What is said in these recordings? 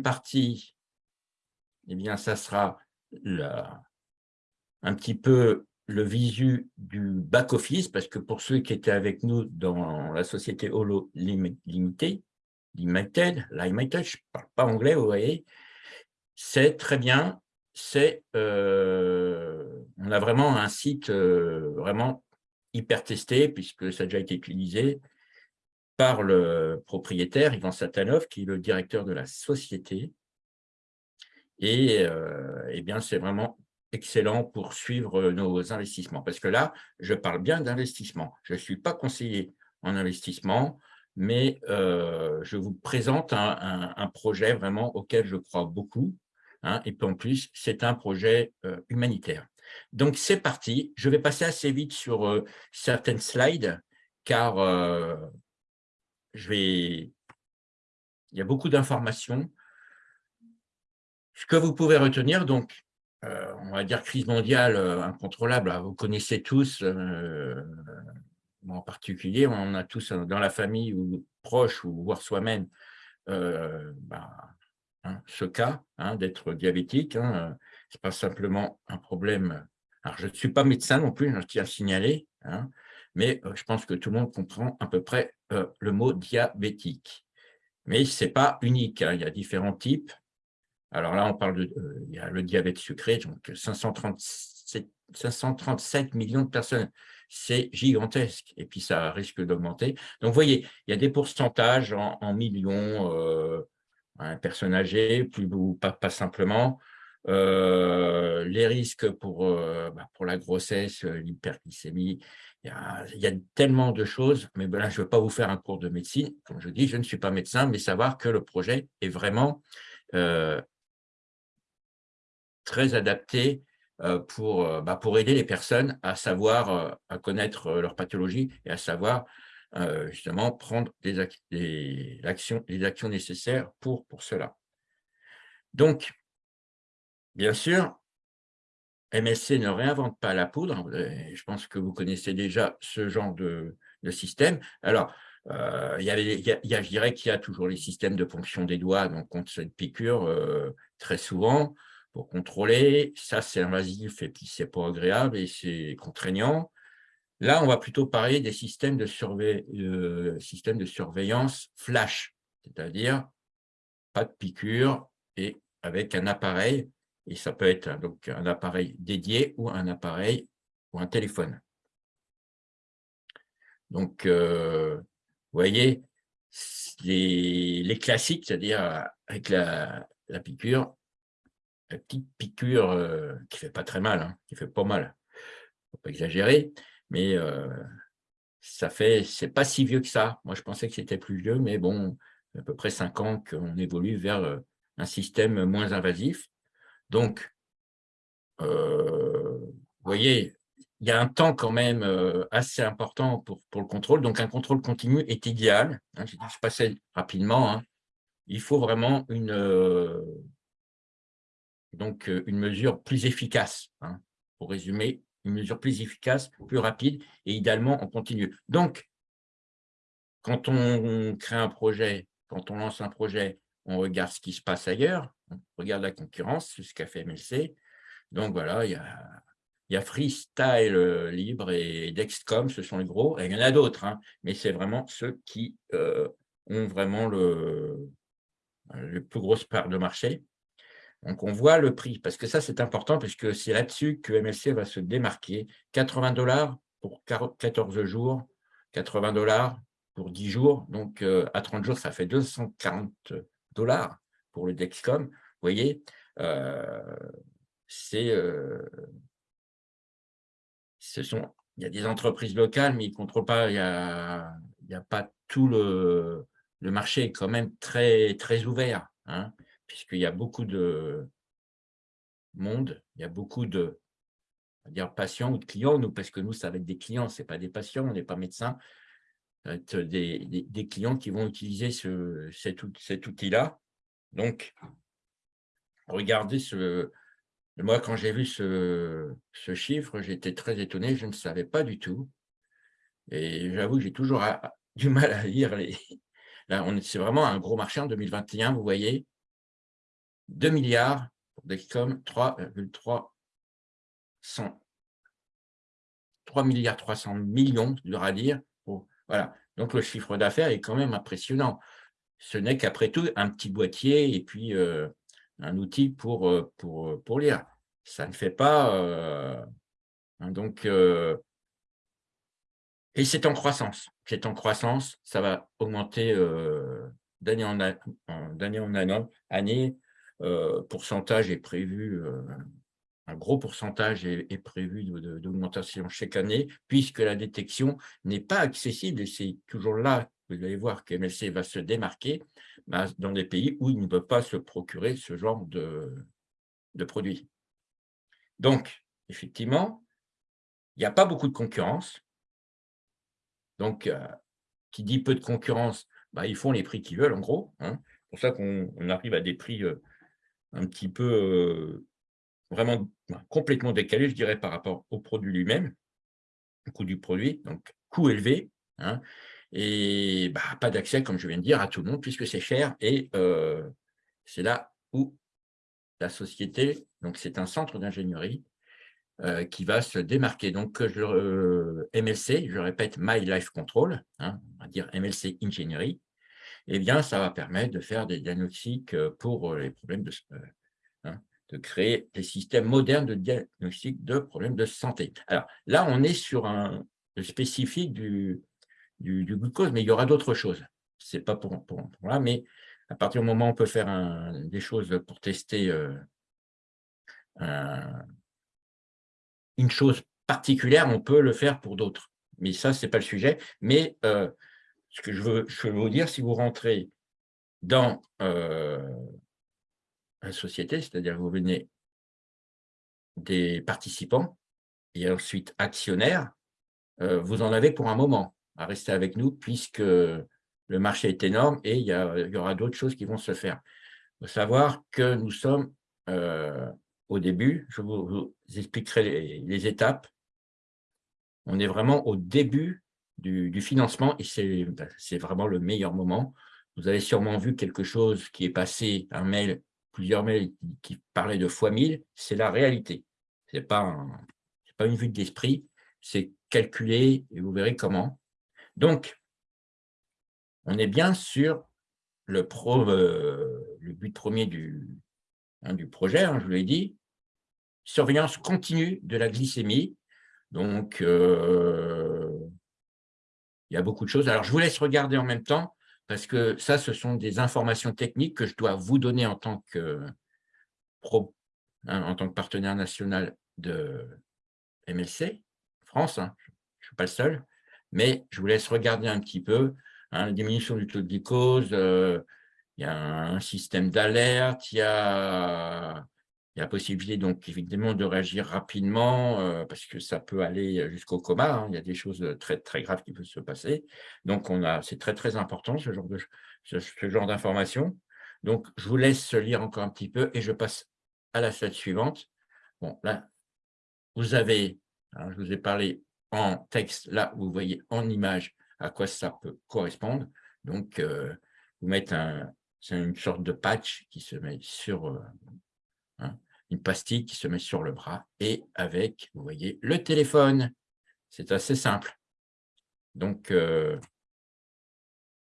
partie, eh bien, ça sera un petit peu le visu du back-office, parce que pour ceux qui étaient avec nous dans la société Holo Limited, Limited, Limited je ne parle pas anglais, vous voyez, c'est très bien, c'est euh, on a vraiment un site euh, vraiment hyper testé, puisque ça a déjà été utilisé par le propriétaire, Ivan Satanov, qui est le directeur de la société. Et, euh, eh bien, c'est vraiment excellent pour suivre nos investissements. Parce que là, je parle bien d'investissement. Je ne suis pas conseiller en investissement, mais euh, je vous présente un, projet vraiment auquel je crois beaucoup. Hein, et puis en plus, c'est un projet euh, humanitaire. Donc, c'est parti. Je vais passer assez vite sur euh, certaines slides, car je vais... il y a beaucoup d'informations. Ce que vous pouvez retenir, donc, euh, on va dire crise mondiale euh, incontrôlable, hein, vous connaissez tous, euh, en particulier, on a tous dans la famille ou proche ou voire soi-même bah, hein, ce cas hein, d'être diabétique. ce n'est pas simplement un problème. Alors, je ne suis pas médecin non plus, je tiens à signaler, mais je pense que tout le monde comprend à peu près le mot diabétique. Mais ce n'est pas unique, il y a différents types. Alors là, on parle de euh, il y a le diabète sucré, donc 537, 537 millions de personnes. C'est gigantesque et puis ça risque d'augmenter. Donc, vous voyez, il y a des pourcentages en, millions, euh, personnes âgées, plus ou pas, simplement. Euh, les risques pour, euh, bah, pour la grossesse, l'hyperglycémie, il y, a, il y, a, tellement de choses, mais ben là, je ne veux pas vous faire un cours de médecine. Comme je dis, je ne suis pas médecin, mais savoir que le projet est vraiment euh, très adapté euh, pour, euh, bah, pour aider les personnes à savoir, euh, à connaître leur pathologie et à savoir justement prendre des, des, actions, les actions nécessaires pour, pour cela. Donc, bien sûr, MSC ne réinvente pas la poudre. Je pense que vous connaissez déjà ce genre de, système. Alors, il y il y a, je dirais qu'il y a toujours les systèmes de ponction des doigts, donc contre cette piqûre, très souvent pour contrôler. Ça, c'est invasif et puis c'est pas agréable et c'est contraignant. Là, on va plutôt parler des systèmes de, euh, systèmes de surveillance flash, c'est-à-dire pas de piqûre et avec un appareil, et ça peut être donc un appareil dédié ou un appareil ou un téléphone. Donc, euh, vous voyez, les, les classiques, c'est-à-dire avec la, la piqûre, petite piqûre euh, qui fait pas très mal, hein, qui fait pas mal, faut pas exagérer, mais euh, ça fait, c'est pas si vieux que ça. Moi, je pensais que c'était plus vieux, mais bon, à peu près cinq ans qu'on évolue vers euh, un système moins invasif. Donc, vous voyez, il y a un temps quand même assez important pour, le contrôle. Donc, un contrôle continu est idéal. Hein, je passais rapidement. Hein. Il faut vraiment une, donc euh, une mesure plus efficace, hein, pour résumer, une mesure plus efficace, plus rapide et idéalement en continu. Donc, quand on crée un projet, quand on lance un projet, on regarde ce qui se passe ailleurs, regarde la concurrence, ce qu'a fait MLC. Donc voilà, il y a, il y a Freestyle euh, Libre et Dexcom, ce sont les gros, et il y en a d'autres, hein, mais c'est vraiment ceux qui euh, ont vraiment le, le plus grosse part de marché. Donc, on voit le prix, parce que ça, c'est important, puisque c'est là-dessus que MLC va se démarquer. 80 dollars pour 14 jours, 80 dollars pour 10 jours. Donc, euh, à 30 jours, ça fait 240 dollars pour le Dexcom. Vous voyez, euh, c'est... Euh, il y a des entreprises locales, mais ils ne contrôlent pas, il n'y a, a pas tout le, le marché est quand même très, très ouvert. Hein puisqu'il y a beaucoup de monde, il y a beaucoup de dire patients ou de clients, nous, parce que nous, ça va être des clients, ce n'est pas des patients, on n'est pas médecins, ça va être des, clients qui vont utiliser ce, cet, outil-là. Donc, regardez ce... Moi, quand j'ai vu ce, chiffre, j'étais très étonné, je ne savais pas du tout. Et j'avoue que j'ai toujours du mal à lire les... Là, c'est vraiment un gros marché en 2021, vous voyez, 2 milliards pour Dexcom, 3,3 3 milliards 300 millions, dur à dire. voilà. Donc, le chiffre d'affaires est quand même impressionnant. Ce n'est qu'après tout un petit boîtier et puis euh, un outil pour, euh, pour, pour lire. Ça ne fait pas... Euh, hein, donc, et c'est en croissance. C'est en croissance. Ça va augmenter d'année en, en, année. pourcentage est prévu un gros pourcentage est, prévu d'augmentation chaque année, puisque la détection n'est pas accessible, et c'est toujours là, vous allez voir que MLC va se démarquer bah, dans des pays où il ne peut pas se procurer ce genre de, de produits. Donc, effectivement, il n'y a pas beaucoup de concurrence. Donc, euh, qui dit peu de concurrence, bah, ils font les prix qu'ils veulent, en gros. Hein. C'est pour ça qu'on arrive à des prix euh, un petit peu euh, vraiment complètement décalé, je dirais, par rapport au produit lui-même, au coût du produit, donc coût élevé, hein, et bah, pas d'accès, comme je viens de dire, à tout le monde, puisque c'est cher, et euh, c'est là où la société, donc c'est un centre d'ingénierie, euh, qui va se démarquer. Donc, euh, MLC, je répète, My Life Control, hein, on va dire MLC Ingénierie, eh bien, ça va permettre de faire des diagnostics pour les problèmes de, de créer des systèmes modernes de diagnostic de problèmes de santé. Alors là, on est sur un spécifique du, du, glucose, mais il y aura d'autres choses. Ce n'est pas pour, pour, là, mais à partir du moment où on peut faire des choses pour tester euh, une chose particulière, on peut le faire pour d'autres. Mais ça, ce n'est pas le sujet. Mais euh, ce que je veux, je veux vous dire, si vous rentrez dans euh, société, c'est-à-dire vous venez des participants et ensuite actionnaires, euh, vous en avez pour un moment à rester avec nous puisque le marché est énorme et il y, aura d'autres choses qui vont se faire. Il faut savoir que nous sommes euh, au début, je vous, expliquerai les, étapes. On est vraiment au début du, financement et ben, c'est vraiment le meilleur moment. Vous avez sûrement vu quelque chose qui est passé, un mail plusieurs mails qui, parlaient de fois 1000, c'est la réalité. Ce n'est pas, pas une vue de l'esprit, c'est calculé et vous verrez comment. Donc, on est bien sur le, euh, but premier du, hein, projet, hein, je vous l'ai dit, surveillance continue de la glycémie. Donc, euh, il y a beaucoup de choses. Alors, je vous laisse regarder en même temps parce que ça, ce sont des informations techniques que je dois vous donner en tant que, hein, en tant que partenaire national de MLC, France, je ne suis pas le seul, mais je vous laisse regarder un petit peu, hein, la diminution du taux de glucose, euh, il y a un système d'alerte, il y a il y a possibilité donc évidemment de réagir rapidement euh, parce que ça peut aller jusqu'au coma. Hein. il y a des choses très très graves qui peuvent se passer. Donc on a, c'est très très important ce genre de ce, genre d'informations. Donc je vous laisse lire encore un petit peu et je passe à la slide suivante. Bon là, vous avez, hein, je vous ai parlé en texte. Là, vous voyez en image à quoi ça peut correspondre. Donc euh, vous mettez un, une sorte de patch qui se met sur euh, Hein, une pastille qui se met sur le bras et avec, vous voyez, le téléphone. C'est assez simple. Donc, euh,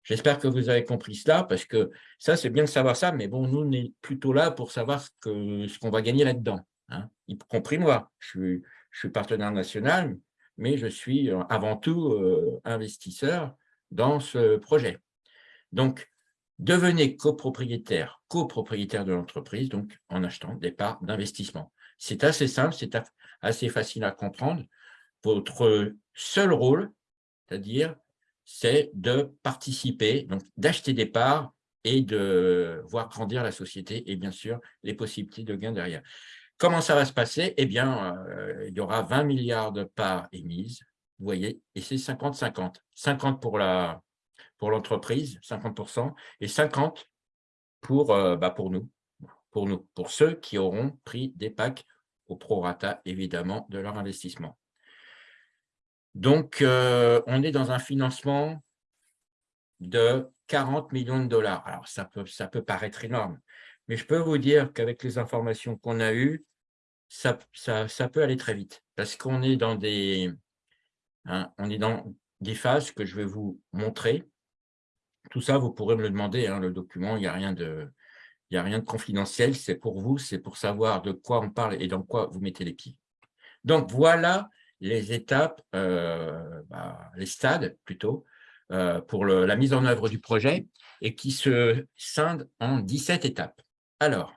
j'espère que vous avez compris cela, parce que ça, c'est bien de savoir ça, mais bon, nous, on est plutôt là pour savoir ce qu'on ce qu'on va gagner là-dedans, hein, y compris moi. Je suis, je suis partenaire national, mais je suis euh, avant tout euh, investisseur dans ce projet. Donc, Devenez copropriétaire, copropriétaire de l'entreprise, donc en achetant des parts d'investissement. C'est assez simple, c'est assez facile à comprendre. Votre seul rôle, c'est-à-dire, c'est de participer, donc d'acheter des parts et de voir grandir la société et bien sûr les possibilités de gain derrière. Comment ça va se passer? Eh bien, euh, il y aura 20 milliards de parts émises, vous voyez, et c'est 50-50. 50 pour pour l'entreprise, 50%, et 50% pour, euh, bah pour nous, pour nous, pour ceux qui auront pris des packs au prorata, évidemment, de leur investissement. Donc, euh, on est dans un financement de 40 millions de dollars. Alors, ça peut, ça peut paraître énorme, mais je peux vous dire qu'avec les informations qu'on a eues, ça, peut aller très vite parce qu'on est dans des, hein, est dans des phases que je vais vous montrer. Tout ça, vous pourrez me le demander, hein, le document, il n'y a rien de, a rien de confidentiel, c'est pour vous, c'est pour savoir de quoi on parle et dans quoi vous mettez les pieds. Donc, voilà les étapes, euh, bah, les stades plutôt, euh, pour la mise en œuvre du projet et qui se scindent en 17 étapes. Alors,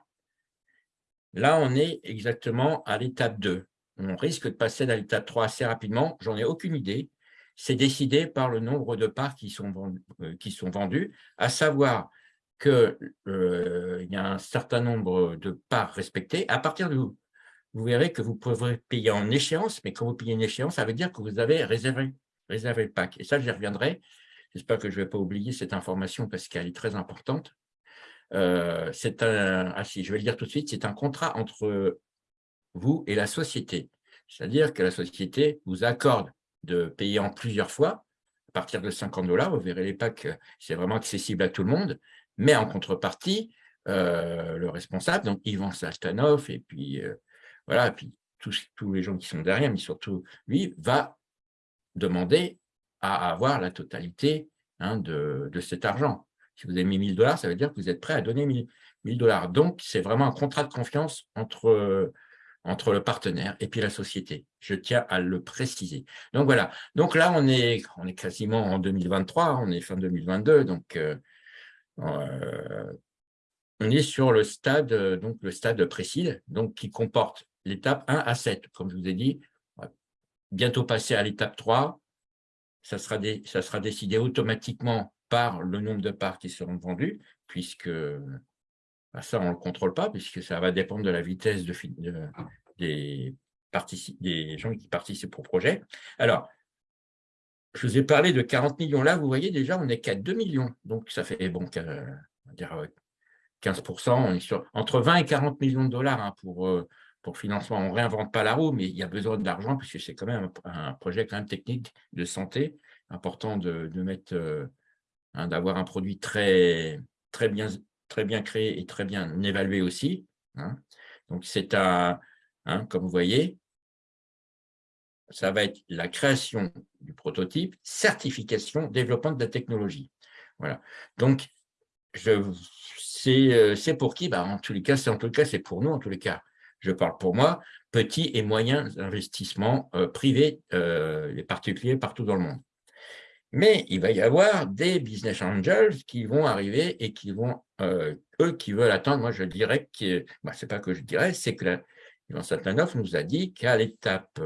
là, on est exactement à l'étape 2. On risque de passer à l'étape 3 assez rapidement, j'en ai aucune idée. C'est décidé par le nombre de parts qui sont, vendus, euh, qui sont vendus, à savoir qu'il y a un certain nombre de parts respectées. À partir de vous verrez que vous pourrez payer en échéance, mais quand vous payez une échéance, ça veut dire que vous avez réservé, réservé le pack. Et ça, j'y reviendrai. J'espère que je ne vais pas oublier cette information parce qu'elle est très importante. Euh, c'est un, ah je vais le dire tout de suite, c'est un contrat entre vous et la société. C'est-à-dire que la société vous accorde de payer en plusieurs fois, à partir de 50 dollars, vous verrez les packs, c'est vraiment accessible à tout le monde, mais en contrepartie, euh, le responsable, donc Ivan Saltanov, et puis euh, voilà, puis tous, tous, les gens qui sont derrière, mais surtout lui, va demander à avoir la totalité hein, de, cet argent. Si vous avez mis 1000 dollars, ça veut dire que vous êtes prêt à donner 1000 dollars. Donc, c'est vraiment un contrat de confiance entre, entre le partenaire et puis la société. Je tiens à le préciser. Donc, voilà. Donc là, on est, on est quasiment en 2023, on est fin 2022, donc euh, euh, on est sur le stade, donc le stade précis, donc qui comporte l'étape 1 à 7. Comme je vous ai dit, bientôt passer à l'étape 3, ça sera, ça sera décidé automatiquement par le nombre de parts qui seront vendues, puisque bah, ça, on ne le contrôle pas, puisque ça va dépendre de la vitesse de, des, des gens qui participent au projet. Alors, je vous ai parlé de 40 millions là, vous voyez déjà, on est qu'à 2 millions. Donc, ça fait, bon, dire 15%, on est sur entre 20 et 40 millions de dollars hein, pour, euh, pour financement. On ne réinvente pas la roue, mais il y a besoin d'argent puisque c'est quand même un, projet quand même technique de santé, important de, mettre, euh, hein, d'avoir un produit très, très, bien, très bien créé et très bien évalué aussi. Hein. Donc, c'est un, hein, comme vous voyez, ça va être la création du prototype, certification, développement de la technologie. Voilà. Donc, euh, c'est pour qui? Bah, En tous les cas, c'est pour nous, en tous les cas je parle pour moi, petits et moyens investissements euh, privés euh, particuliers partout dans le monde. Mais il va y avoir des business angels qui vont arriver et qui vont, euh, eux, qui veulent attendre. Moi, je dirais que, bah, c'est pas que je dirais, c'est que Ivan Satlanov nous a dit qu'à l'étape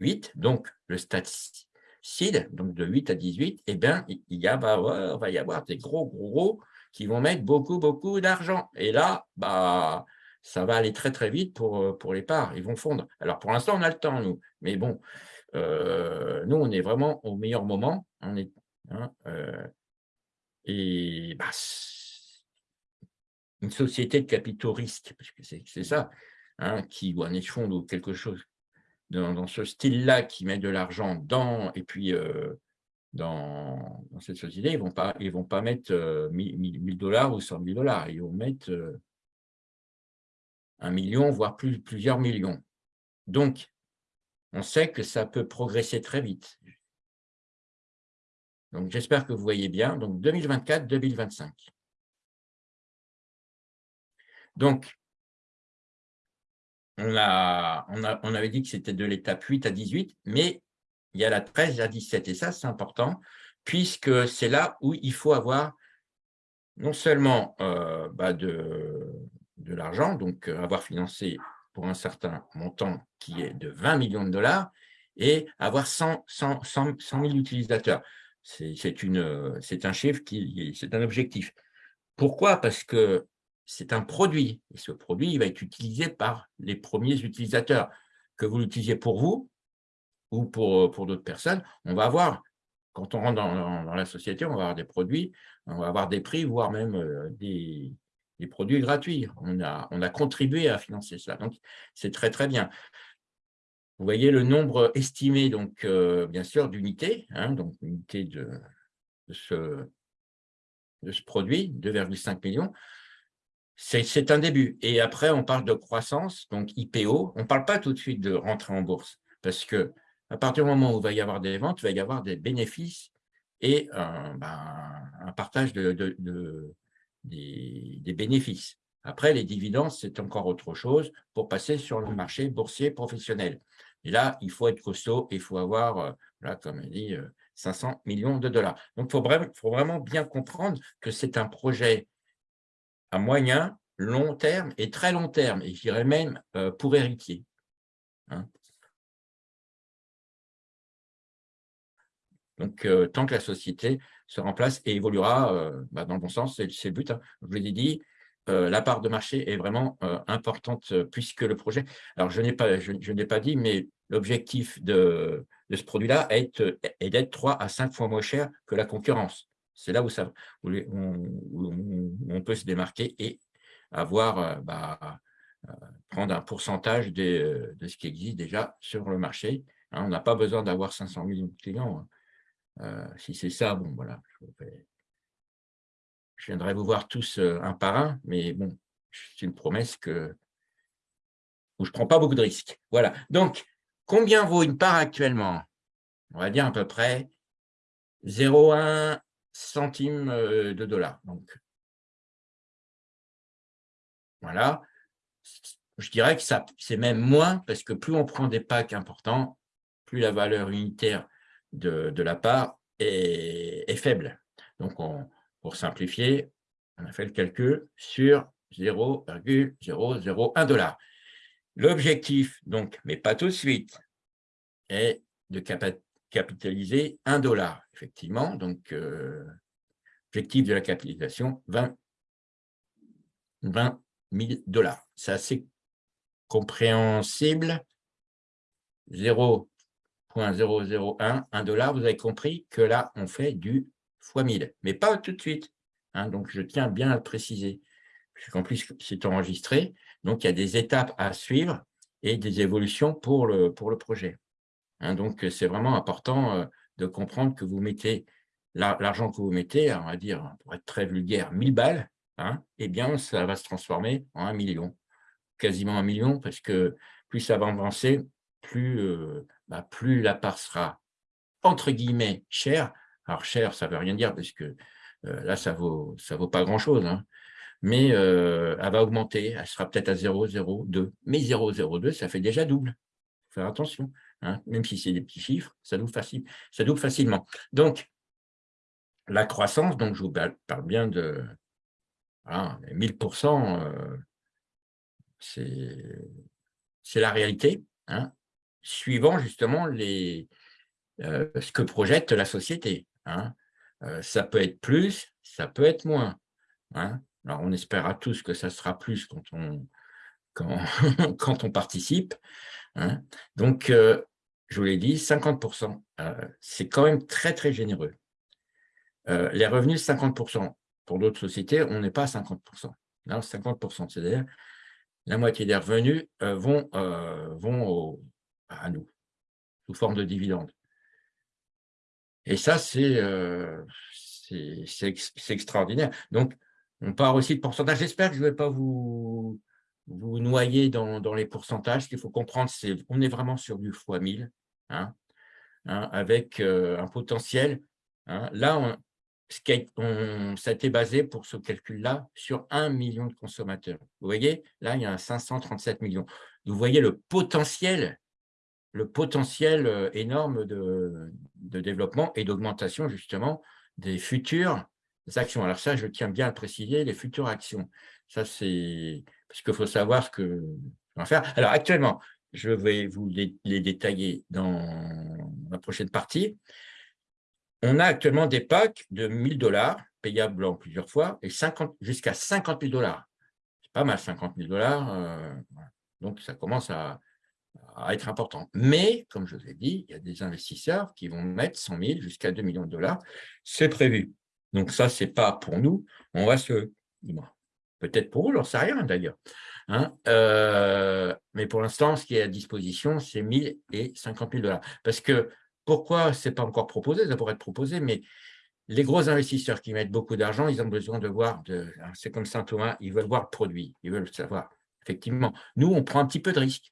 8, donc le stade donc de 8 à 18, eh bien, il y a, bah, va y avoir des gros, gros, gros qui vont mettre beaucoup, beaucoup d'argent. Et là, bah, ça va aller très très vite pour, euh, pour les parts, ils vont fondre. Alors pour l'instant, on a le temps, nous, mais bon, euh, nous, on est vraiment au meilleur moment. On est, hein, euh, et bah, une société de capitaux risques, parce que c'est ça, hein, qui, ou un fonds ou quelque chose dans, ce style-là, qui met de l'argent dans, et puis dans, dans, cette société, ils ne vont, pas, ils vont pas mettre 1000 dollars ou 100 000 dollars, ils vont mettre un million, voire plus, plusieurs millions. Donc, on sait que ça peut progresser très vite. Donc, j'espère que vous voyez bien. Donc, 2024-2025. Donc, on, a, on, a, on avait dit que c'était de l'étape 8 à 18, mais il y a la 13 à 17. Et ça, c'est important, puisque c'est là où il faut avoir non seulement euh, bah de, de l'argent, donc euh, avoir financé pour un certain montant qui est de 20 millions de dollars et avoir 100, 100, 100, 000 utilisateurs. C'est un chiffre, qui c'est un objectif. Pourquoi? Parce que c'est un produit et ce produit va être utilisé par les premiers utilisateurs. Que vous l'utilisiez pour vous ou pour, d'autres personnes, on va avoir, quand on rentre dans, dans, la société, on va avoir des produits, on va avoir des prix, voire même euh, des, des produits gratuits. On a, on a contribué à financer cela. Donc, c'est très, très bien. Vous voyez le nombre estimé, donc, euh, bien sûr, d'unités, hein, donc unité de, ce, de ce produit, 2,5 millions. c'est un début. Et après, on parle de croissance, donc IPO. On ne parle pas tout de suite de rentrer en bourse, parce que à partir du moment où il va y avoir des ventes, il va y avoir des bénéfices et un, ben, partage de, des, bénéfices. Après, les dividendes, c'est encore autre chose pour passer sur le marché boursier professionnel. Et là, il faut être costaud, il faut avoir, euh, là, comme on dit, 500 euh, millions de dollars. Donc, il faut, faut, vraiment bien comprendre que c'est un projet à moyen, long terme et très long terme, et je dirais même euh, pour héritier. Hein. Donc, tant que la société se remplace et évoluera bah, dans le bon sens, c'est le but. Hein. Je vous l'ai dit, la part de marché est vraiment importante puisque le projet… Alors, je n'ai pas, je, pas dit, mais l'objectif de, ce produit-là est, d'être 3 à 5 fois moins cher que la concurrence. C'est là où, on, peut se démarquer et avoir, bah, prendre un pourcentage de, ce qui existe déjà sur le marché. Hein. on n'a pas besoin d'avoir 500 millions de clients. Hein. si c'est ça, bon, voilà, je viendrai vous voir tous euh, un par un, mais bon, c'est une promesse que, où je ne prends pas beaucoup de risques. Voilà. Donc, combien vaut une part actuellement? On va dire à peu près 0,1 centime euh, de dollar. Donc, voilà. Je dirais que c'est même moins, parce que plus on prend des packs importants, plus la valeur unitaire de, la part est, faible. Donc, on, pour simplifier, on a fait le calcul sur 0,001 dollar. L'objectif, donc, mais pas tout de suite, est de capitaliser 1 dollar, effectivement. Donc, euh, objectif de la capitalisation, 20, 20 000 dollars. C'est assez compréhensible. 0,001, 1 dollar, vous avez compris que là, on fait du fois 1000, mais pas tout de suite. Hein, donc, je tiens bien à le préciser. En plus, c'est enregistré. Donc, il y a des étapes à suivre et des évolutions pour le, pour le projet. Hein, donc, c'est vraiment important euh, de comprendre que vous mettez l'argent que vous mettez, on va dire, pour être très vulgaire, 1000 balles, hein, eh bien, ça va se transformer en un million, quasiment un million, parce que plus ça va avancer, plus, euh, bah, plus la part sera, entre guillemets, chère, alors, cher, ça ne veut rien dire, parce que euh, là, ça ne vaut, ça vaut pas grand-chose. Hein. Mais euh, elle va augmenter, elle sera peut-être à 0,02. Mais 0,02, ça fait déjà double. Il faut faire attention. Hein. Même si c'est des petits chiffres, ça double, facilement. Donc, la croissance, donc je vous parle bien de voilà, 1000%, euh, c'est la réalité, hein, suivant justement les, ce que projette la société. Hein. ça peut être plus, ça peut être moins. Hein. Alors, on espérera tous que ça sera plus quand on, quand, on participe. Hein. Donc, je vous l'ai dit, 50%, c'est quand même très, très généreux. les revenus, 50%. Pour d'autres sociétés, on n'est pas à 50%. Là, 50%, c'est-à-dire la moitié des revenus vont, vont à nous, sous forme de dividendes. Et ça, euh, c'est extraordinaire. Donc, on part aussi de pourcentage. J'espère que je ne vais pas vous, vous noyer dans, dans les pourcentages. Ce qu'il faut comprendre, c'est qu'on est vraiment sur du x 1000, hein, hein, avec euh, un potentiel. Hein. Là, on, on, ça a été basé pour ce calcul-là sur 1 million de consommateurs. Vous voyez, là, il y a 537 millions. Vous voyez le potentiel le potentiel euh, énorme de, développement et d'augmentation justement des futures actions. Alors ça, je tiens bien à préciser, les futures actions. Ça, c'est parce qu'il faut savoir ce que va faire. Alors actuellement, je vais vous les, détailler dans la prochaine partie. On a actuellement des packs de 1000 dollars payables en plusieurs fois et jusqu'à 50 000 dollars. C'est pas mal, 50 000 dollars. Euh, donc, ça commence à, à être important. Mais, comme je vous ai dit, il y a des investisseurs qui vont mettre 100 000 jusqu'à 2 millions de dollars. C'est prévu. Donc ça, ce n'est pas pour nous. On va se... Peut-être pour vous, j'en sais rien d'ailleurs. Hein. Euh, mais pour l'instant, ce qui est à disposition, c'est 1000 et 50 000 dollars. Parce que, pourquoi ce n'est pas encore proposé? Ça pourrait être proposé, mais les gros investisseurs qui mettent beaucoup d'argent, ils ont besoin de voir, c'est comme Saint-Thomas, ils veulent voir le produit, ils veulent savoir. Effectivement, nous, on prend un petit peu de risque.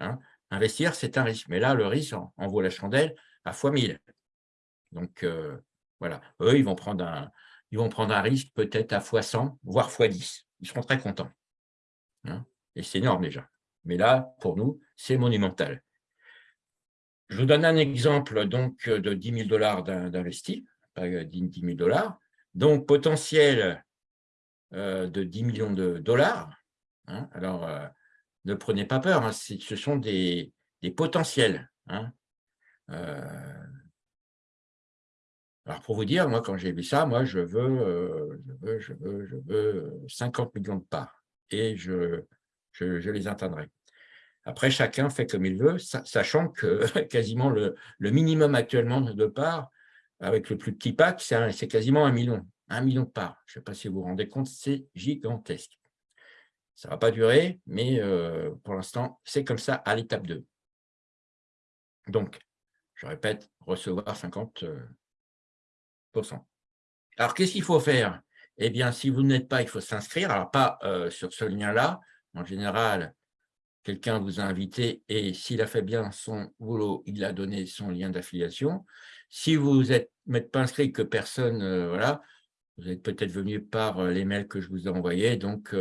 Hein. Investir, c'est un risque. Mais là, le risque en, vaut la chandelle à fois 1000. Donc, euh, voilà. Eux, ils vont prendre un, risque peut-être à fois 100, voire fois 10. Ils seront très contents. Hein. Et c'est énorme déjà. Mais là, pour nous, c'est monumental. Je vous donne un exemple donc de 10 000 dollars d'investis, pas 10 000 dollars. Donc, potentiel euh, de 10 millions de dollars. Hein. Alors, euh, ne prenez pas peur, hein, ce sont des, potentiels. Euh, alors, pour vous dire, moi, quand j'ai vu ça, moi, je veux, je veux, je veux, je veux 50 millions de parts et je, je les atteindrai. Après, chacun fait comme il veut, sachant que quasiment le, minimum actuellement de parts, avec le plus petit pack, c'est quasiment un million. Un million de parts. Je ne sais pas si vous vous rendez compte, c'est gigantesque. Ça ne va pas durer, mais euh, pour l'instant, c'est comme ça à l'étape 2. Donc, je répète, recevoir 50%. Euh, Alors, qu'est-ce qu'il faut faire? Eh bien, si vous n'êtes pas, il faut s'inscrire. Alors, pas euh, sur ce lien-là. En général, quelqu'un vous a invité et s'il a fait bien son boulot, il a donné son lien d'affiliation. Si vous n'êtes pas inscrit, que personne, voilà, vous êtes peut-être venu par les mails que je vous ai envoyés. Donc,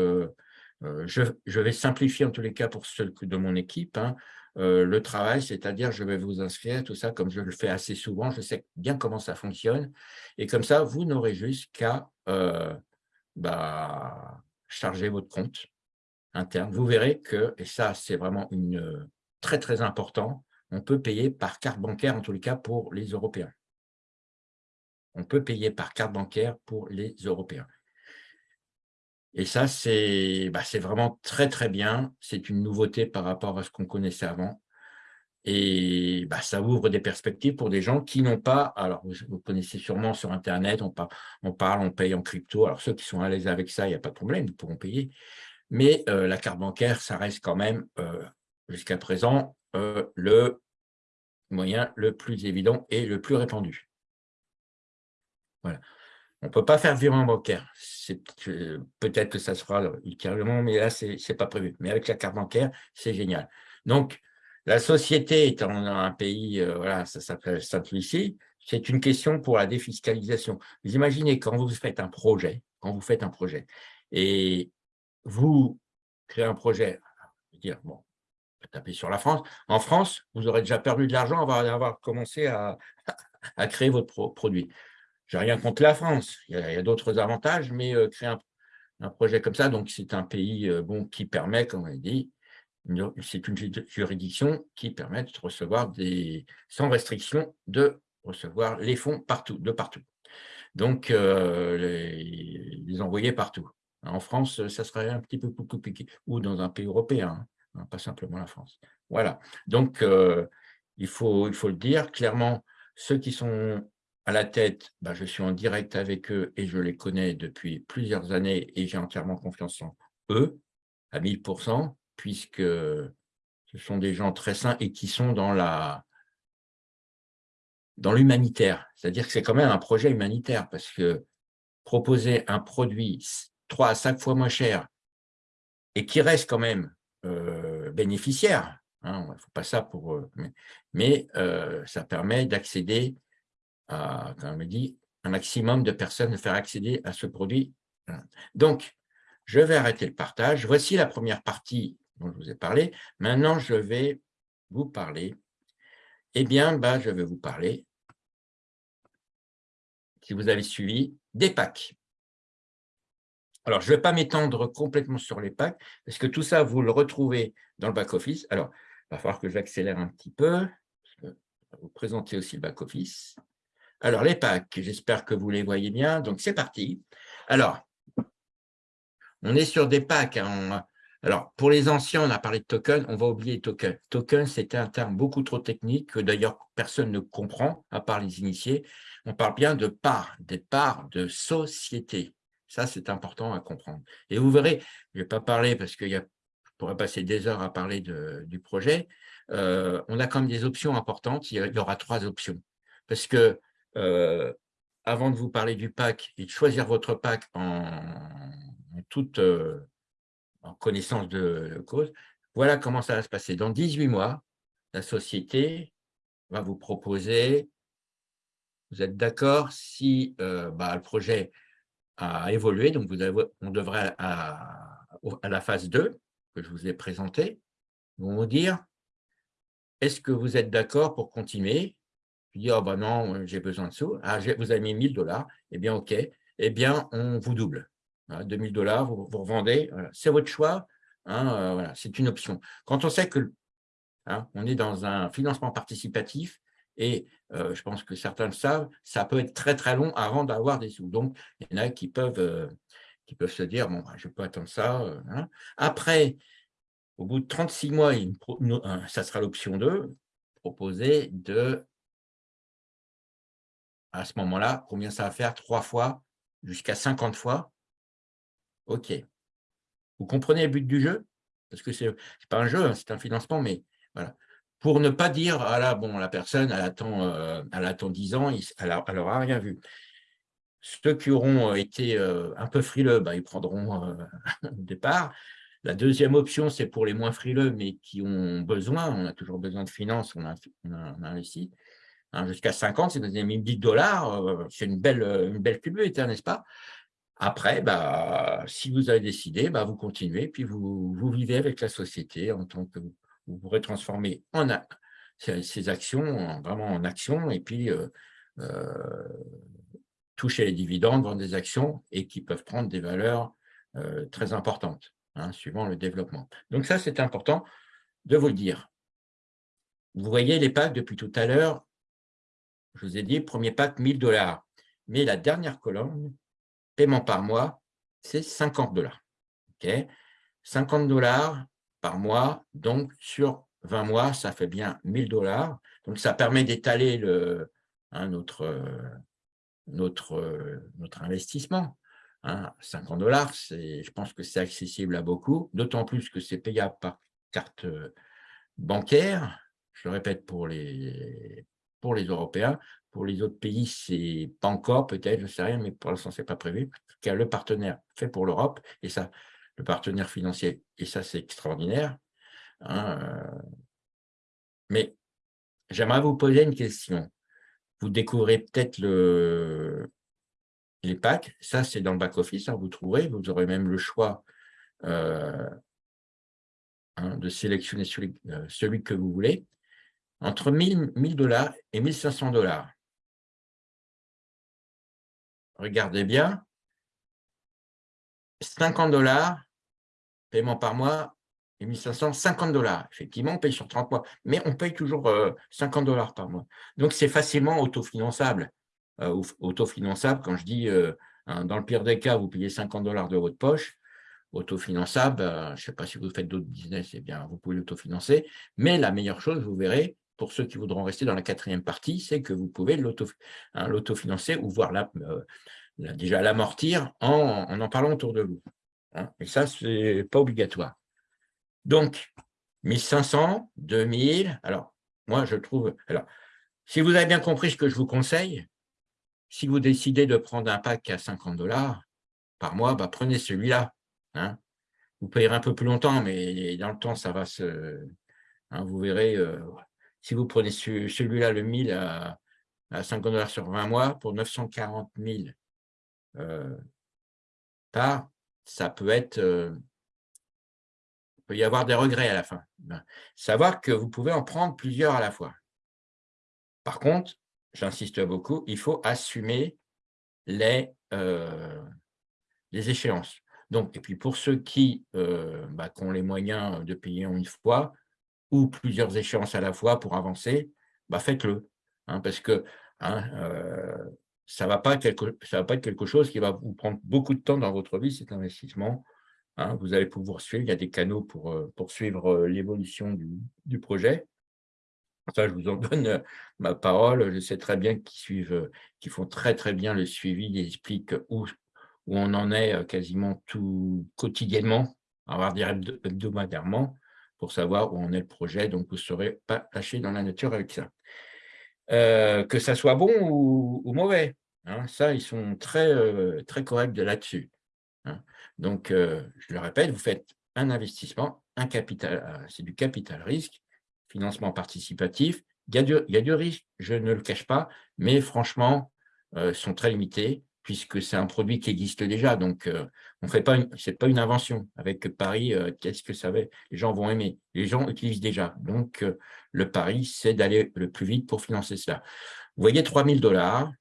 je, vais simplifier en tous les cas pour ceux de mon équipe hein, le travail, c'est-à-dire je vais vous inscrire, tout ça, comme je le fais assez souvent, je sais bien comment ça fonctionne. Et comme ça, vous n'aurez juste qu'à bah, charger votre compte interne, vous verrez que, et ça c'est vraiment euh, très très important, on peut payer par carte bancaire en tous les cas pour les Européens. On peut payer par carte bancaire pour les Européens. Et ça, c'est bah, vraiment très très bien. C'est une nouveauté par rapport à ce qu'on connaissait avant. Et bah, ça ouvre des perspectives pour des gens qui n'ont pas, alors vous, connaissez sûrement sur Internet, on, on parle, on paye en crypto. Alors ceux qui sont à l'aise avec ça, il n'y a pas de problème, ils pourront payer. Mais euh, la carte bancaire, ça reste quand même, euh, jusqu'à présent, euh, le moyen le plus évident et le plus répandu. Voilà. On ne peut pas faire virement bancaire. Peut-être que ça se fera ultérieurement, mais là, ce n'est pas prévu. Mais avec la carte bancaire, c'est génial. Donc, la société étant un pays, voilà, ça s'appelle Saint-Lucie, c'est une question pour la défiscalisation. Vous imaginez quand vous faites un projet, quand vous faites un projet, et vous créez un projet, dire, bon, taper sur la France. En France, vous aurez déjà perdu de l'argent avant d'avoir commencé à, créer votre produit. Rien contre la France, il y a, d'autres avantages, mais euh, créer un, projet comme ça, donc c'est un pays euh, bon, qui permet, comme on dit, c'est une juridiction qui permet de recevoir des, sans restriction, de recevoir les fonds partout, de partout. Donc, euh, les envoyer partout. En France, ça serait un petit peu plus compliqué, ou dans un pays européen, hein, pas simplement la France. Voilà, donc il, faut, il faut le dire, clairement, ceux qui sont à la tête, bah, je suis en direct avec eux et je les connais depuis plusieurs années et j'ai entièrement confiance en eux, à 1000%, puisque ce sont des gens très sains et qui sont dans la dans l'humanitaire. C'est-à-dire que c'est quand même un projet humanitaire parce que proposer un produit 3 à 5 fois moins cher et qui reste quand même euh, bénéficiaire, il ne faut pas ça pour... Euh, mais, euh, ça permet d'accéder comme on dit, un maximum de personnes, faire accéder à ce produit. Donc, je vais arrêter le partage. Voici la première partie dont je vous ai parlé. Maintenant, je vais vous parler. Eh bien, bah, je vais vous parler, si vous avez suivi, des packs. Alors, je ne vais pas m'étendre complètement sur les packs, parce que tout ça, vous le retrouvez dans le back-office. Alors, il va falloir que j'accélère un petit peu. Je vais vous présenter aussi le back-office. Alors, les packs, j'espère que vous les voyez bien. Donc, c'est parti. Alors, on est sur des packs. Hein. Alors, pour les anciens, on a parlé de token, on va oublier token. Token, c'était un terme beaucoup trop technique que d'ailleurs personne ne comprend, à part les initiés. On parle bien de parts, des parts de société. Ça, c'est important à comprendre. Et vous verrez, je ne vais pas parler parce que je pourrais passer des heures à parler du projet. Euh, on a quand même des options importantes. Il y aura trois options. Parce que euh, avant de vous parler du pack et de choisir votre pack en, toute en connaissance de cause, voilà comment ça va se passer. Dans 18 mois, la société va vous proposer, vous êtes d'accord, si bah, le projet a évolué, donc vous avez, on devrait à, à la phase 2 que je vous ai présentée, vous dire, est-ce que vous êtes d'accord pour continuer Je dis, oh ben non, j'ai besoin de sous. Ah, vous avez mis 1000 dollars. Eh bien, OK. Eh bien, on vous double. 2000 dollars, vous, vous revendez. C'est votre choix. Hein, euh, voilà, c'est une option. Quand on sait que hein, on est dans un financement participatif, et euh, je pense que certains le savent, ça peut être très très long avant d'avoir des sous. Donc, il y en a qui peuvent, euh, qui peuvent se dire, bon, bah, je peux attendre ça. Hein. Après, au bout de 36 mois, ça sera l'option 2, proposer de, à ce moment-là, combien ça va faire? Trois fois, jusqu'à 50 fois OK. Vous comprenez le but du jeu? Parce que ce n'est pas un jeu, hein, c'est un financement, mais voilà. Pour ne pas dire, ah là, bon, la personne, elle attend, euh, elle attend 10 ans, elle n'aura rien vu. Ceux qui auront euh, été euh, un peu frileux, bah, ils prendront au départ. La deuxième option, c'est pour les moins frileux, mais qui ont besoin, on a toujours besoin de finances, on a, investi. Hein, jusqu'à 50, c'est vous avez 10 dollars, c'est une belle, une belle n'est-ce pas? Après, bah, si vous avez décidé, bah, vous continuez, puis vous, vous vivez avec la société en tant que vous pourrez transformer ces, actions vraiment en actions et puis euh, euh, toucher les dividendes, vendre des actions et qui peuvent prendre des valeurs euh, très importantes, hein, suivant le développement. Donc ça, c'est important de vous le dire. Vous voyez les packs depuis tout à l'heure, je vous ai dit, premier pack, 1000 dollars. Mais la dernière colonne, paiement par mois, c'est 50 dollars. 50 dollars par mois, donc sur 20 mois, ça fait bien 1000 dollars. Donc, ça permet d'étaler hein, notre, notre, notre investissement. 50 hein. dollars, je pense que c'est accessible à beaucoup, d'autant plus que c'est payable par carte bancaire. Je le répète pour les, pour les Européens. Pour les autres pays, c'est pas encore, peut-être, je ne sais rien, mais pour l'instant, ce n'est pas prévu. Car le partenaire fait pour l'Europe, et ça, le partenaire financier, et ça, c'est extraordinaire. Hein, euh. Mais j'aimerais vous poser une question. Vous découvrez peut-être le... les packs, ça, c'est dans le back-office, hein, vous trouverez, vous aurez même le choix euh, hein, de sélectionner euh, celui que vous voulez entre 1000 dollars et 1500 dollars regardez bien, 50 dollars, paiement par mois, et 1500, 50 dollars. Effectivement, on paye sur 30 mois, mais on paye toujours 50 euh, dollars par mois. Donc, c'est facilement autofinançable. Euh, autofinançable, quand je dis, euh, hein, dans le pire des cas, vous payez 50 dollars de votre poche, autofinançable, je ne sais pas si vous faites d'autres business, eh bien, vous pouvez l'autofinancer. Mais la meilleure chose, vous verrez, pour ceux qui voudront rester dans la quatrième partie, c'est que vous pouvez hein, l'autofinancer ou voir euh, déjà l'amortir en, en, parlant autour de vous. Hein. Et ça, ce n'est pas obligatoire. Donc, 1500, 2000, alors, moi, je trouve… Alors, si vous avez bien compris ce que je vous conseille, si vous décidez de prendre un pack à 50 dollars par mois, bah, prenez celui-là. Hein. Vous payerez un peu plus longtemps, mais dans le temps, ça va se… vous verrez, euh, si vous prenez celui-là, le 1000 à, 50 dollars sur 20 mois, pour 940 000 euh, par, ça peut être, euh, il peut y avoir des regrets à la fin. Ben, savoir que vous pouvez en prendre plusieurs à la fois. Par contre, j'insiste beaucoup, il faut assumer les, euh, les échéances. Donc, et puis pour ceux qui, bah, qui ont les moyens de payer en une fois, ou plusieurs échéances à la fois pour avancer, bah faites-le. Hein, parce que hein, euh, ça ne va, pas être quelque chose qui va vous prendre beaucoup de temps dans votre vie, cet investissement. Hein. vous allez pouvoir suivre, il y a des canaux pour, euh, suivre euh, l'évolution du, projet. Ça, je vous en donne ma parole. Je sais très bien qu'ils suivent, qu'ils font très très bien le suivi, ils expliquent où, où on en est quasiment tout quotidiennement, on va dire hebdomadairement pour savoir où en est le projet, donc vous ne serez pas lâché dans la nature avec ça. Euh, que ça soit bon ou, mauvais, Hein. ça, ils sont très, euh, très corrects là-dessus. Hein. Donc, euh, je le répète, vous faites un investissement, un capital, c'est du capital risque, financement participatif. Il y a du risque, je ne le cache pas, mais franchement, ils sont très limités puisque c'est un produit qui existe déjà. Donc, on fait pas, c'est pas une invention. Avec Paris, qu'est-ce que ça va Les gens vont aimer. Les gens utilisent déjà. Donc, le pari, c'est d'aller le plus vite pour financer cela. Vous voyez, 3 000 dollars,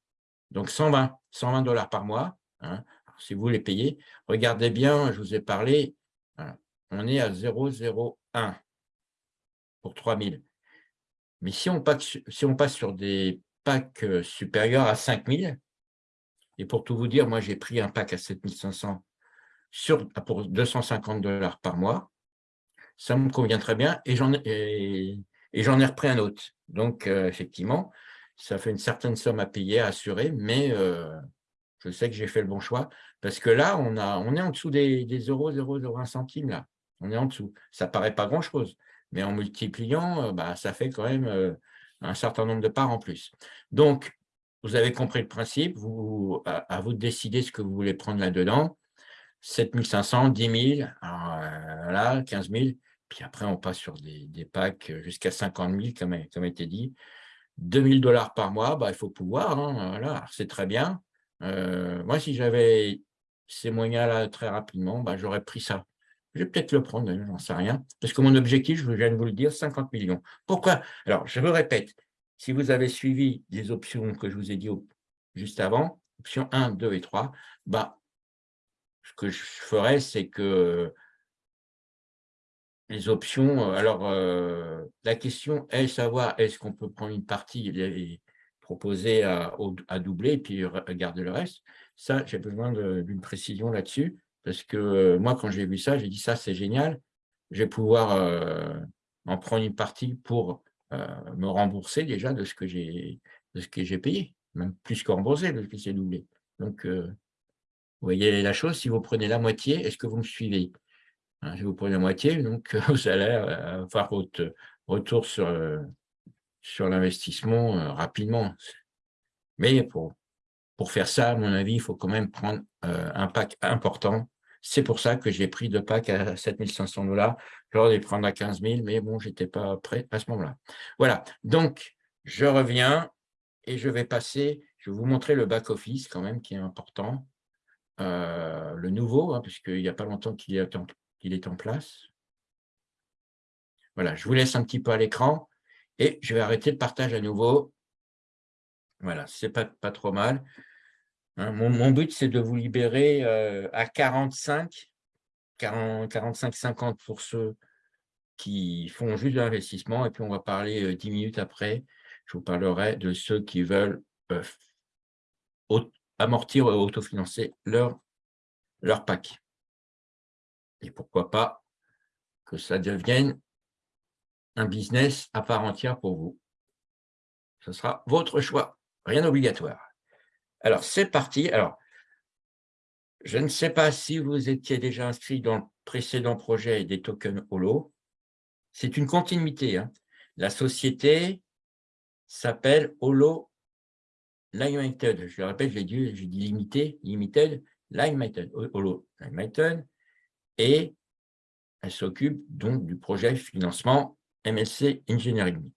donc 120, 120 dollars par mois. Hein, si vous les payez, regardez bien, je vous ai parlé, hein, on est à 0,01 pour 3 000. Mais si on, passe, si on passe sur des packs supérieurs à 5 000, et pour tout vous dire, moi, j'ai pris un pack à 7500 sur, pour 250 dollars par mois. Ça me convient très bien et j'en ai, et, ai repris un autre. Donc, euh, effectivement, ça fait une certaine somme à payer, à assurer, mais euh, je sais que j'ai fait le bon choix parce que là, on, a, on est en dessous des, des euros, 0,01 centimes. Là. On est en dessous. Ça paraît pas grand-chose, mais en multipliant, euh, bah, ça fait quand même un certain nombre de parts en plus. Donc, vous avez compris le principe, vous, à, vous de décider ce que vous voulez prendre là-dedans. 7500, 10 000, là, 15 000, puis après on passe sur des, packs jusqu'à 50 000, comme, a été dit. 2000 dollars par mois, bah, il faut pouvoir, hein, voilà, c'est très bien. Euh, moi, si j'avais ces moyens-là très rapidement, bah, j'aurais pris ça. Je vais peut-être le prendre, j'en sais rien, parce que mon objectif, je viens de vous le dire, 50 millions. Pourquoi? Alors, je me répète, si vous avez suivi les options que je vous ai dit juste avant, options 1, 2 et 3, bah, ce que je ferais, c'est que les options, euh, alors euh, la question est savoir est-ce qu'on peut prendre une partie et proposer à, doubler et puis garder le reste. Ça, j'ai besoin d'une précision là-dessus parce que euh, moi, quand j'ai vu ça, j'ai dit ça, c'est génial. Je vais pouvoir en prendre une partie pour euh, me rembourser déjà de ce que j'ai payé, même plus que rembourser de ce que c'est doublé. Donc, euh, vous voyez la chose, si vous prenez la moitié, est-ce que vous me suivez? Hein, Si vous prenez la moitié, donc vous allez euh, faire votre retour sur, sur l'investissement rapidement. Mais pour, pour faire ça, à mon avis, il faut quand même prendre un pack important c'est pour ça que j'ai pris deux packs à 7500 dollars. J'aurais dû prendre à 15 000, mais bon, je n'étais pas prêt à ce moment-là. Voilà, donc je reviens et je vais passer, je vais vous montrer le back-office quand même qui est important. Euh, le nouveau, hein, puisqu'il n'y a pas longtemps qu'il est, est, en place. Voilà, je vous laisse un petit peu à l'écran et je vais arrêter le partage à nouveau. Voilà, c'est pas, pas trop mal. Hein, mon, but, c'est de vous libérer euh, à 45, 45-50 pour ceux qui font juste l'investissement. Et puis, on va parler euh, dix 10 minutes après. Je vous parlerai de ceux qui veulent euh, amortir ou autofinancer leur, leur pack. Et pourquoi pas que ça devienne un business à part entière pour vous. Ce sera votre choix, rien d'obligatoire. Alors, c'est parti. Alors, je ne sais pas si vous étiez déjà inscrit dans le précédent projet des tokens Holo. C'est une continuité. Hein. La société s'appelle Holo Limited. Je le répète, j'ai dit, limité, limited, Limited, Holo Limited. Et elle s'occupe donc du projet financement MLC Engineering.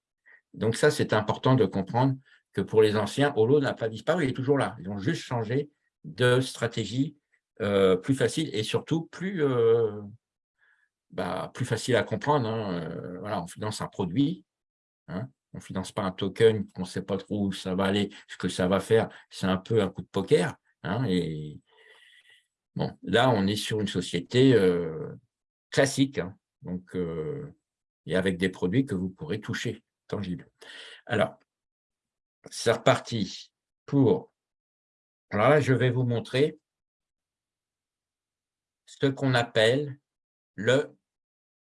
Donc ça, c'est important de comprendre que pour les anciens, Holo n'a pas disparu, il est toujours là. Ils ont juste changé de stratégie euh, plus facile et surtout plus, euh, bah, facile à comprendre. Hein. Euh, voilà, on finance un produit, hein. on ne finance pas un token qu'on ne sait pas trop où ça va aller, ce que ça va faire. C'est un peu un coup de poker. Hein, et bon, là, on est sur une société classique, donc, et avec des produits que vous pourrez toucher, tangibles. Alors, c'est reparti pour... Alors là, je vais vous montrer ce qu'on appelle le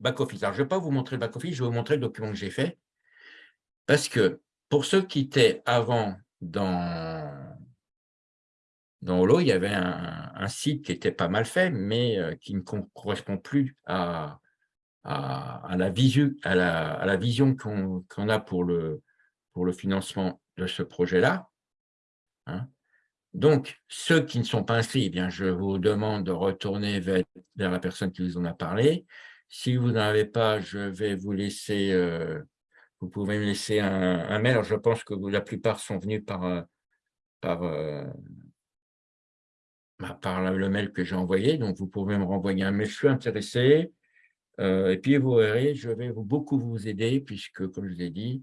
back-office. Alors, je ne vais pas vous montrer le back-office, je vais vous montrer le document que j'ai fait. Parce que pour ceux qui étaient avant dans, dans Holo, il y avait un, site qui était pas mal fait, mais euh, qui ne correspond plus à, la, vision qu'on a pour le financement de ce projet-là. Hein. Donc, ceux qui ne sont pas inscrits, eh bien, je vous demande de retourner vers, la personne qui vous en a parlé. Si vous n'en avez pas, je vais vous laisser, euh, vous pouvez me laisser un, mail. Je pense que la plupart sont venus par, euh, par, euh, bah, le mail que j'ai envoyé. Donc, vous pouvez me renvoyer un mail. Je suis intéressé. et puis, vous verrez, je vais beaucoup vous aider puisque, comme je vous ai dit,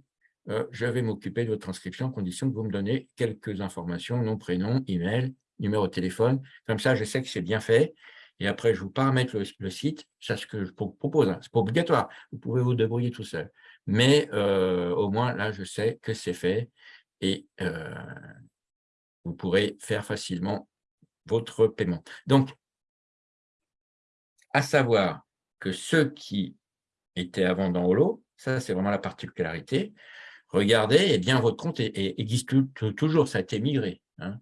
je vais m'occuper de votre inscription en condition que vous me donnez quelques informations, nom, prénom, email, numéro de téléphone. Comme ça, je sais que c'est bien fait. Et après, je vous paramètre le, site. C'est ce que je propose. Hein. Ce n'est pas obligatoire. Vous pouvez vous débrouiller tout seul. Mais euh, au moins, là, je sais que c'est fait. Et euh, vous pourrez faire facilement votre paiement. Donc, à savoir que ceux qui étaient avant dans Holo, ça, c'est vraiment la particularité, regardez, eh bien, votre compte existe toujours, ça a été migré. Hein.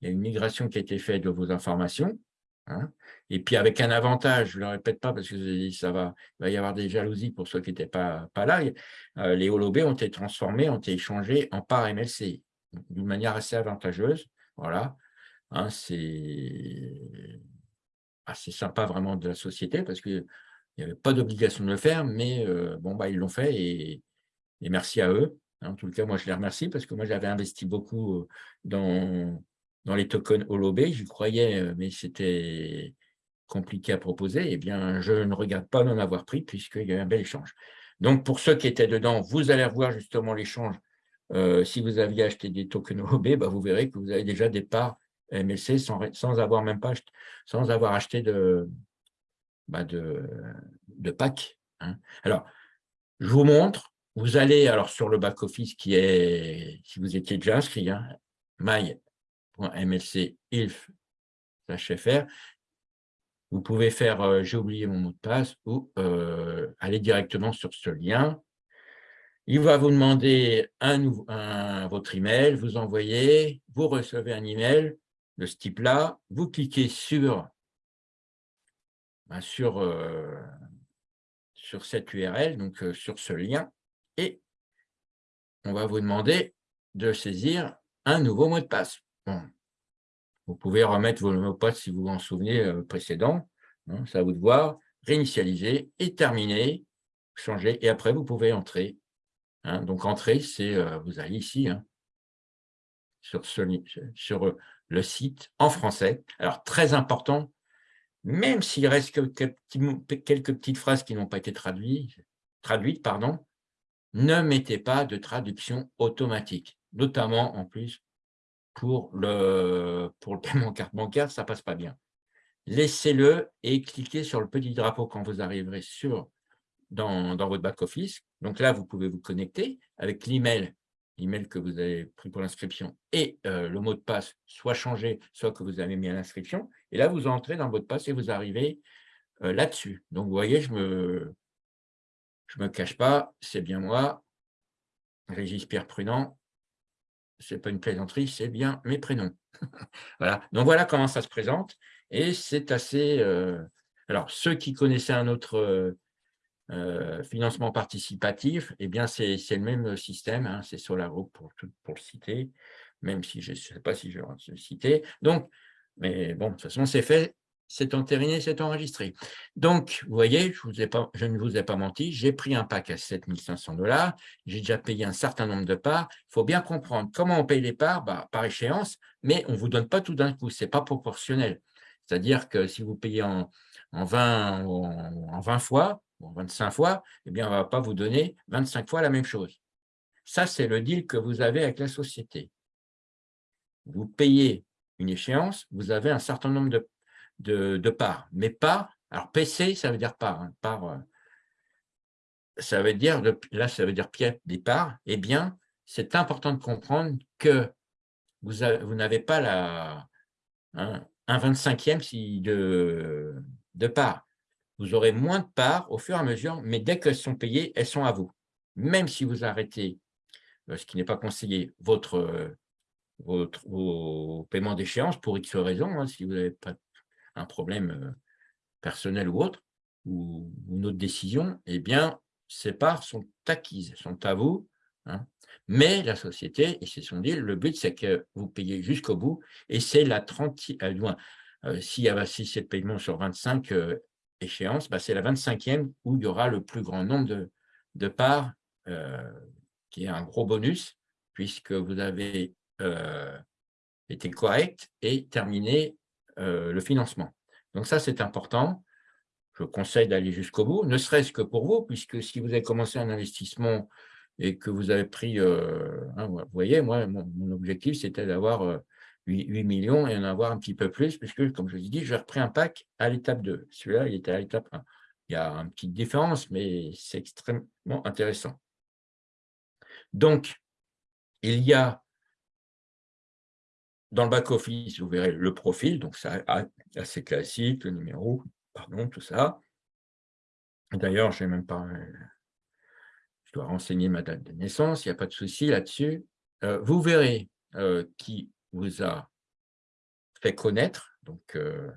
Il y a une migration qui a été faite de vos informations. Hein. Et puis, avec un avantage, je ne le répète pas parce que ça va, il va y avoir des jalousies pour ceux qui n'étaient pas, là. Euh, les holobés ont été transformés, ont été échangés en parts MLC d'une manière assez avantageuse. Voilà. Hein, c'est assez sympa vraiment de la société parce qu'il n'y avait pas d'obligation de le faire, mais euh, bon, bah, ils l'ont fait et, et merci à eux. En tout cas, moi, je les remercie parce que moi, j'avais investi beaucoup euh, dans, dans les tokens Holobé. J'y croyais, euh, mais c'était compliqué à proposer. Eh bien, je ne regarde pas d'en avoir pris puisqu'il y a eu un bel échange. Donc, pour ceux qui étaient dedans, vous allez revoir justement l'échange. Euh, si vous aviez acheté des tokens Holobé, bah, vous verrez que vous avez déjà des parts MLC sans, sans avoir même pas sans avoir acheté de, bah, de pack. Hein. Alors, je vous montre vous allez alors sur le back-office qui est, si vous étiez déjà inscrit, hein, Vous pouvez faire euh, j'ai oublié mon mot de passe ou euh, aller directement sur ce lien. Il va vous demander un, votre email, vous envoyez, vous recevez un email de ce type-là, vous cliquez sur, ben, sur, euh, sur cette URL, donc sur ce lien, on va vous demander de saisir un nouveau mot de passe. Vous pouvez remettre vos mots de passe si vous vous en souvenez euh, précédents. Hein, ça à vous de voir. Réinitialiser et terminer, changer. Et après, vous pouvez entrer. Hein. donc, entrer, c'est, euh, vous allez ici, hein, sur, sur le site en français. Alors, très important, même s'il reste quelques, quelques petites phrases qui n'ont pas été traduites, traduites pardon, ne mettez pas de traduction automatique, notamment en plus pour le, pour le paiement carte bancaire, ça ne passe pas bien. Laissez-le et cliquez sur le petit drapeau quand vous arriverez sur, dans, votre back-office. Donc là, vous pouvez vous connecter avec l'email l'email que vous avez pris pour l'inscription et euh, le mot de passe soit changé, soit que vous avez mis à l'inscription. Et là, vous entrez dans votre passe et vous arrivez euh, là-dessus. Donc, vous voyez, je me, je ne me cache pas, c'est bien moi, Régis Pierre Prudent. Ce n'est pas une plaisanterie, c'est bien mes prénoms. voilà. Donc voilà comment ça se présente. Et c'est assez... Euh, alors, ceux qui connaissaient un autre euh, euh, financement participatif, eh bien, c'est le même système. Hein, c'est SolarGroup pour, pour le citer, même si je ne sais pas si je vais le citer. Donc, mais bon, de toute façon, c'est fait c'est entériné, c'est enregistré. Donc, vous voyez, je, ne vous ai pas menti, j'ai pris un pack à 7500 dollars, j'ai déjà payé un certain nombre de parts. Il faut bien comprendre comment on paye les parts bah, par échéance, mais on ne vous donne pas tout d'un coup, ce n'est pas proportionnel. C'est-à-dire que si vous payez en, en, 20, en, 20 fois, en 25 fois, eh bien, on ne va pas vous donner 25 fois la même chose. Ça, c'est le deal que vous avez avec la société. Vous payez une échéance, vous avez un certain nombre de de, de parts. Mais pas, alors PC, ça veut dire part. Hein, euh, ça veut dire, là, ça veut dire pièce des parts. Eh bien, c'est important de comprendre que vous, n'avez pas la, hein, un 25e si de, de parts. Vous aurez moins de parts au fur et à mesure, mais dès qu'elles sont payées, elles sont à vous. Même si vous arrêtez, euh, ce qui n'est pas conseillé, votre, votre, vos d'échéance pour X raisons, hein, si vous n'avez pas un problème euh, personnel ou autre, ou une autre décision, eh bien, ces parts sont acquises, sont à vous Hein. Mais la société, et c'est son deal, le but, c'est que vous payez jusqu'au bout, et c'est la 30, euh, euh, s'il y a 6 de paiement sur 25 euh, échéances, bah, c'est la 25e où il y aura le plus grand nombre de, parts, qui est un gros bonus, puisque vous avez été correct et terminé le financement. Donc ça, c'est important. Je conseille d'aller jusqu'au bout, ne serait-ce que pour vous, puisque si vous avez commencé un investissement et que vous avez pris, euh, hein, vous voyez, moi, mon, objectif, c'était d'avoir 8, euh, millions et en avoir un petit peu plus, puisque, comme je vous ai dit, j'ai repris un pack à l'étape 2. Celui-là, il était à l'étape 1. Il y a une petite différence, mais c'est extrêmement intéressant. Donc, il y a dans le back-office, vous verrez le profil, donc c'est assez classique, le numéro, pardon, tout ça. D'ailleurs, je n'ai même pas dois renseigner ma date de naissance, il n'y a pas de souci là-dessus. Euh, vous verrez euh, qui vous a fait connaître, donc euh,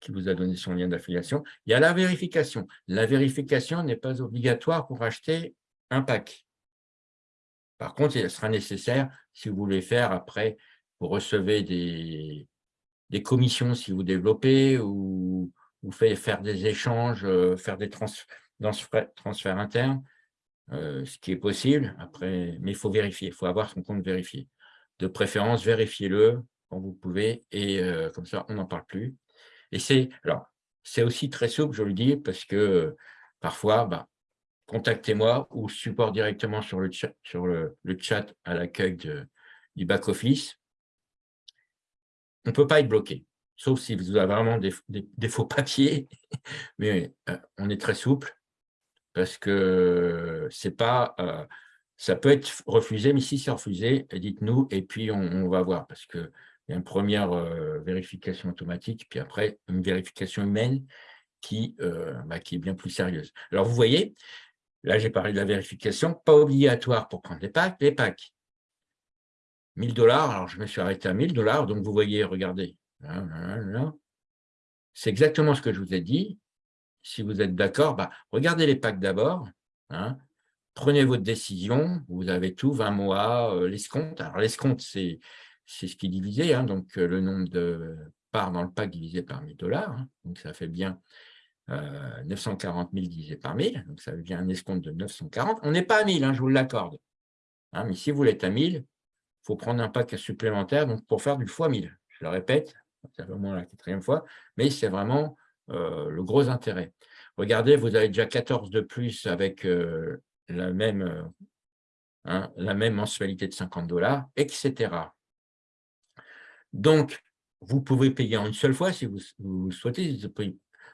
qui vous a donné son lien d'affiliation. Il y a la vérification. La vérification n'est pas obligatoire pour acheter un pack. Par contre, il sera nécessaire si vous voulez faire après, vous recevez des, commissions si vous développez ou faites faire des échanges, faire des transferts internes. Euh, ce qui est possible, après, mais il faut vérifier, il faut avoir son compte vérifié. De préférence, vérifiez-le quand vous pouvez, et euh, comme ça, on n'en parle plus. Et c'est alors c'est aussi très souple, je le dis, parce que parfois, bah, contactez-moi ou support directement sur le chat, sur le, chat à l'accueil du back-office. On ne peut pas être bloqué, sauf si vous avez vraiment des, faux papiers, mais euh, on est très souple parce que c'est pas, euh, ça peut être refusé, mais si c'est refusé, dites-nous et puis on, va voir, parce qu'il y a une première euh, vérification automatique, puis après une vérification humaine qui, bah, qui est bien plus sérieuse. Alors vous voyez, là j'ai parlé de la vérification, pas obligatoire pour prendre les packs, les packs. 1000 dollars, alors je me suis arrêté à 1000 dollars, donc vous voyez, regardez, c'est exactement ce que je vous ai dit, si vous êtes d'accord, bah, regardez les packs d'abord, hein. prenez votre décision, vous avez tout, 20 mois, euh, l'escompte. Alors l'escompte, c'est ce qui est divisé, hein, donc euh, le nombre de parts dans le pack divisé par 1000 dollars, hein. donc ça fait bien 940 euh, 000 divisé par 1000, donc ça fait bien un escompte de 940. On n'est pas à 1000, je vous l'accorde, mais si vous l'êtes à 1000, il faut prendre un pack supplémentaire donc pour faire du fois 1000. Je le répète, c'est au moins la quatrième fois, mais c'est vraiment euh, le gros intérêt. Regardez, vous avez déjà 14 de plus avec euh, la, même, euh, hein, la même mensualité de 50 dollars, etc. Donc, vous pouvez payer en une seule fois si vous, souhaitez.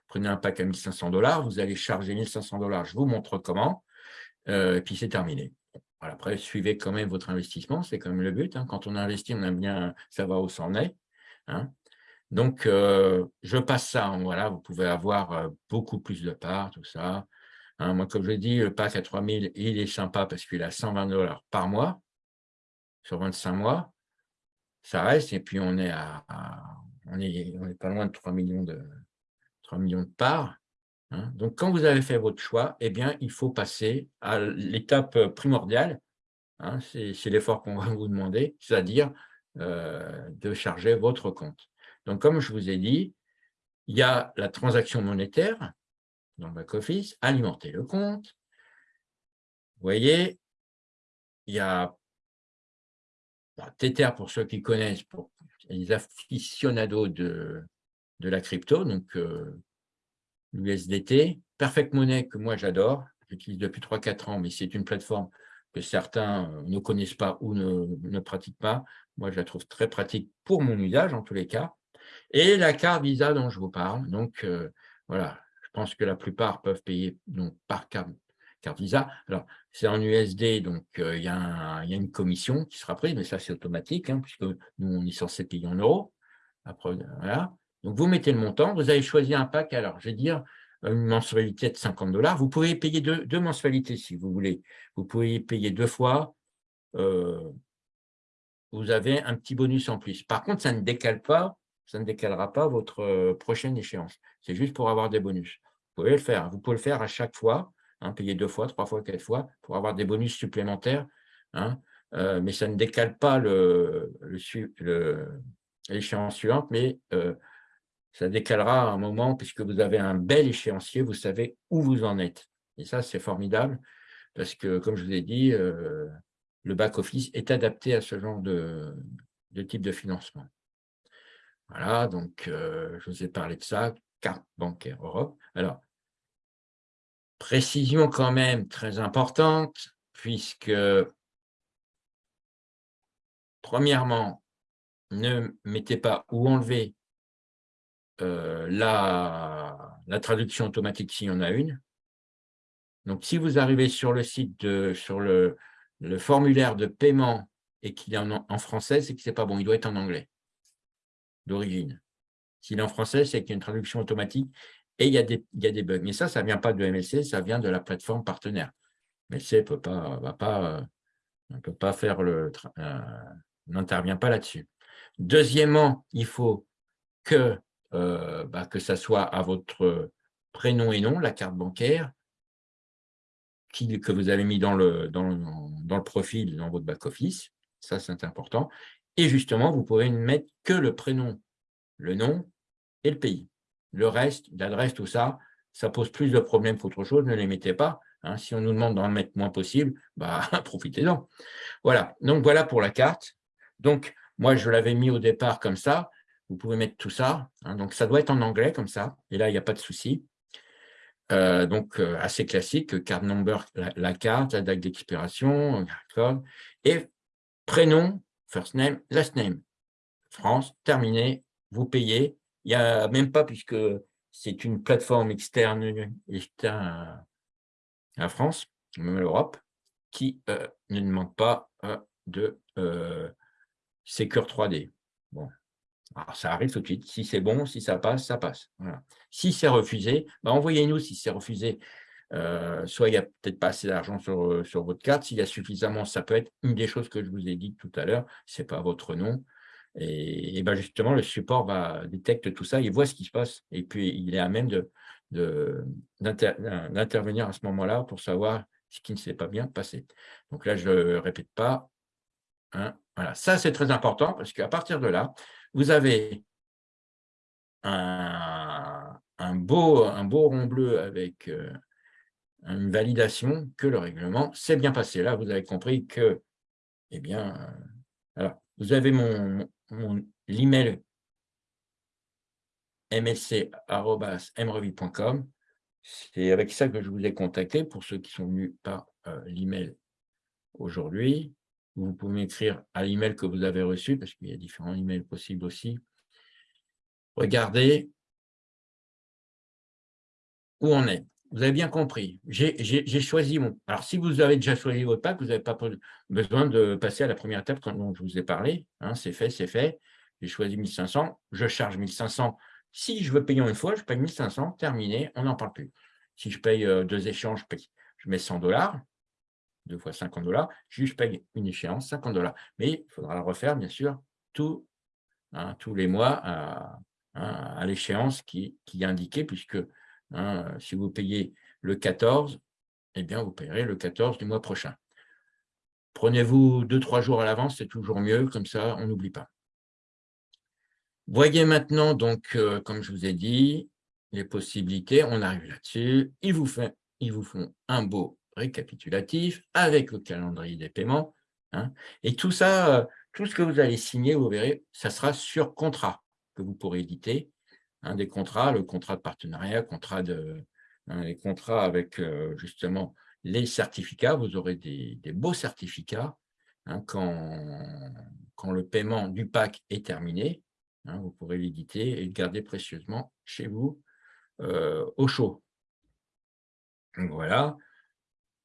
Prenez un pack à 1500 dollars, vous allez charger 1500 dollars, je vous montre comment, et puis c'est terminé. Après, suivez quand même votre investissement, c'est quand même le but. Hein. Quand on investit, on aime bien savoir où ça en est. Hein. Donc, euh, je passe ça. Voilà, vous pouvez avoir euh, beaucoup plus de parts, tout ça. Hein, moi, comme je dis, le pack à 3000, il est sympa parce qu'il a 120 dollars par mois sur 25 mois. Ça reste, et puis on est à, on, est, on est pas loin de 3 millions de, 3 millions de parts. Hein. Donc, quand vous avez fait votre choix, eh bien, il faut passer à l'étape primordiale. Hein, c'est l'effort qu'on va vous demander, c'est-à-dire euh, de charger votre compte. Donc, comme je vous ai dit, il y a la transaction monétaire dans le back-office, alimenter le compte. Vous voyez, il y a Tether pour ceux qui connaissent, pour les aficionados de, de la crypto, donc euh, l'USDT. Perfect Money, que moi j'adore, j'utilise depuis 3-4 ans, mais c'est une plateforme que certains euh, ne connaissent pas ou ne, pratiquent pas. Moi, je la trouve très pratique pour mon usage, en tous les cas. Et la carte Visa dont je vous parle, donc euh, voilà, je pense que la plupart peuvent payer donc, par carte, Visa. Alors, c'est en USD, donc euh, il y, a une commission qui sera prise, mais ça c'est automatique, hein, puisque nous on est censé payer en euros. Après, voilà. Donc vous mettez le montant, vous avez choisi un pack, alors je vais dire une mensualité de 50 dollars. Vous pouvez payer deux, mensualités si vous voulez. Vous pouvez payer deux fois. Euh, vous avez un petit bonus en plus. Par contre, ça ne décale pas ça ne décalera pas votre euh, prochaine échéance. C'est juste pour avoir des bonus. Vous pouvez le faire. Vous pouvez le faire à chaque fois, hein, payer deux fois, trois fois, quatre fois, pour avoir des bonus supplémentaires hein, euh, mais ça ne décale pas l'échéance suivante, mais euh, ça décalera un moment, puisque vous avez un bel échéancier, vous savez où vous en êtes. Et ça, c'est formidable, parce que, comme je vous ai dit, euh, le back-office est adapté à ce genre de, type de financement. Voilà, donc je vous ai parlé de ça, carte bancaire Europe. Alors, précision quand même très importante, puisque Premièrement, ne mettez pas ou enlevez euh, la, traduction automatique s'il y en a une. Donc, si vous arrivez sur le site, de, sur le, formulaire de paiement et qu'il est en, français, c'est que ce n'est pas bon, il doit être en anglais d'origine. S'il est en français, c'est qu'il y a une traduction automatique et il y, a des, des bugs. Mais ça, ça ne vient pas de MLC, ça vient de la plateforme partenaire. MLC ne va pas, euh, peut pas faire le, euh, n'intervient pas là-dessus. Deuxièmement, il faut que, euh, bah, que ça soit à votre prénom et nom, la carte bancaire, que vous avez mis dans le, dans, profil, dans votre back-office. Ça, c'est important. Et justement, vous pouvez ne mettre que le prénom, le nom et le pays. Le reste, l'adresse, tout ça, ça pose plus de problèmes qu'autre chose. Ne les mettez pas. Hein. Si on nous demande d'en mettre moins possible, bah, profitez-en. Voilà. Donc, voilà pour la carte. Donc, moi, je l'avais mis au départ comme ça. Vous pouvez mettre tout ça. Hein. donc, ça doit être en anglais comme ça. Et là, il n'y a pas de souci. Euh, donc, euh, assez classique, card number, la, carte, la date d'expiration, et prénom, first name, last name. France, terminé, vous payez. Il n'y a même pas, puisque c'est une plateforme externe, externe à, France, même à l'Europe, qui euh, ne demande pas de Secure 3D. Bon, alors ça arrive tout de suite. Si c'est bon, si ça passe, ça passe. Si c'est refusé, bah, envoyez-nous si c'est refusé. Euh, soit il n'y a peut-être pas assez d'argent sur, euh, sur, votre carte, s'il y a suffisamment, ça peut être une des choses que je vous ai dit tout à l'heure, ce n'est pas votre nom. Et, ben justement, le support va détecte tout ça, il voit ce qui se passe, et puis il est à même d'intervenir à ce moment-là pour savoir ce qui ne s'est pas bien passé. Donc là, je ne répète pas, hein, voilà, ça c'est très important parce qu'à partir de là, vous avez un, beau, un beau rond bleu avec euh, une validation que le règlement s'est bien passé. Là, vous avez compris que, eh bien, euh, alors, vous avez mon, mon l'email. C'est avec ça que je vous ai contacté pour ceux qui sont venus par euh, l'email aujourd'hui. Vous pouvez m'écrire à l'email que vous avez reçu, parce qu'il y a différents emails possibles aussi. Regardez où on est. Vous avez bien compris. J'ai choisi mon... Alors, si vous avez déjà choisi votre pack, vous n'avez pas besoin de passer à la première étape dont je vous ai parlé. Hein, c'est fait, c'est fait. J'ai choisi 1500. Je charge 1500. Si je veux payer une fois, je paye 1500. Terminé, on n'en parle plus. Si je paye euh, deux échanges, je mets 100 dollars deux fois 50 dollars, je paye une échéance, 50 dollars. Mais il faudra le refaire, bien sûr, hein, tous les mois à, à l'échéance qui, qui, est indiquée, puisque hein, si vous payez le 14, eh bien, vous payerez le 14 du mois prochain. Prenez-vous deux, trois jours à l'avance, c'est toujours mieux, comme ça, on n'oublie pas. Voyez maintenant, donc, euh, comme je vous ai dit, les possibilités, on arrive là-dessus, ils vous font un beau récapitulatif avec le calendrier des paiements. Hein. et tout ça, euh, tout ce que vous allez signer, vous verrez, ça sera sur contrat que vous pourrez éditer. Hein, des contrats, le contrat de partenariat, contrat de, hein, les contrats avec euh, justement les certificats. Vous aurez des, beaux certificats quand, quand le paiement du pack est terminé. vous pourrez l'éditer et le garder précieusement chez vous euh, au chaud. Voilà,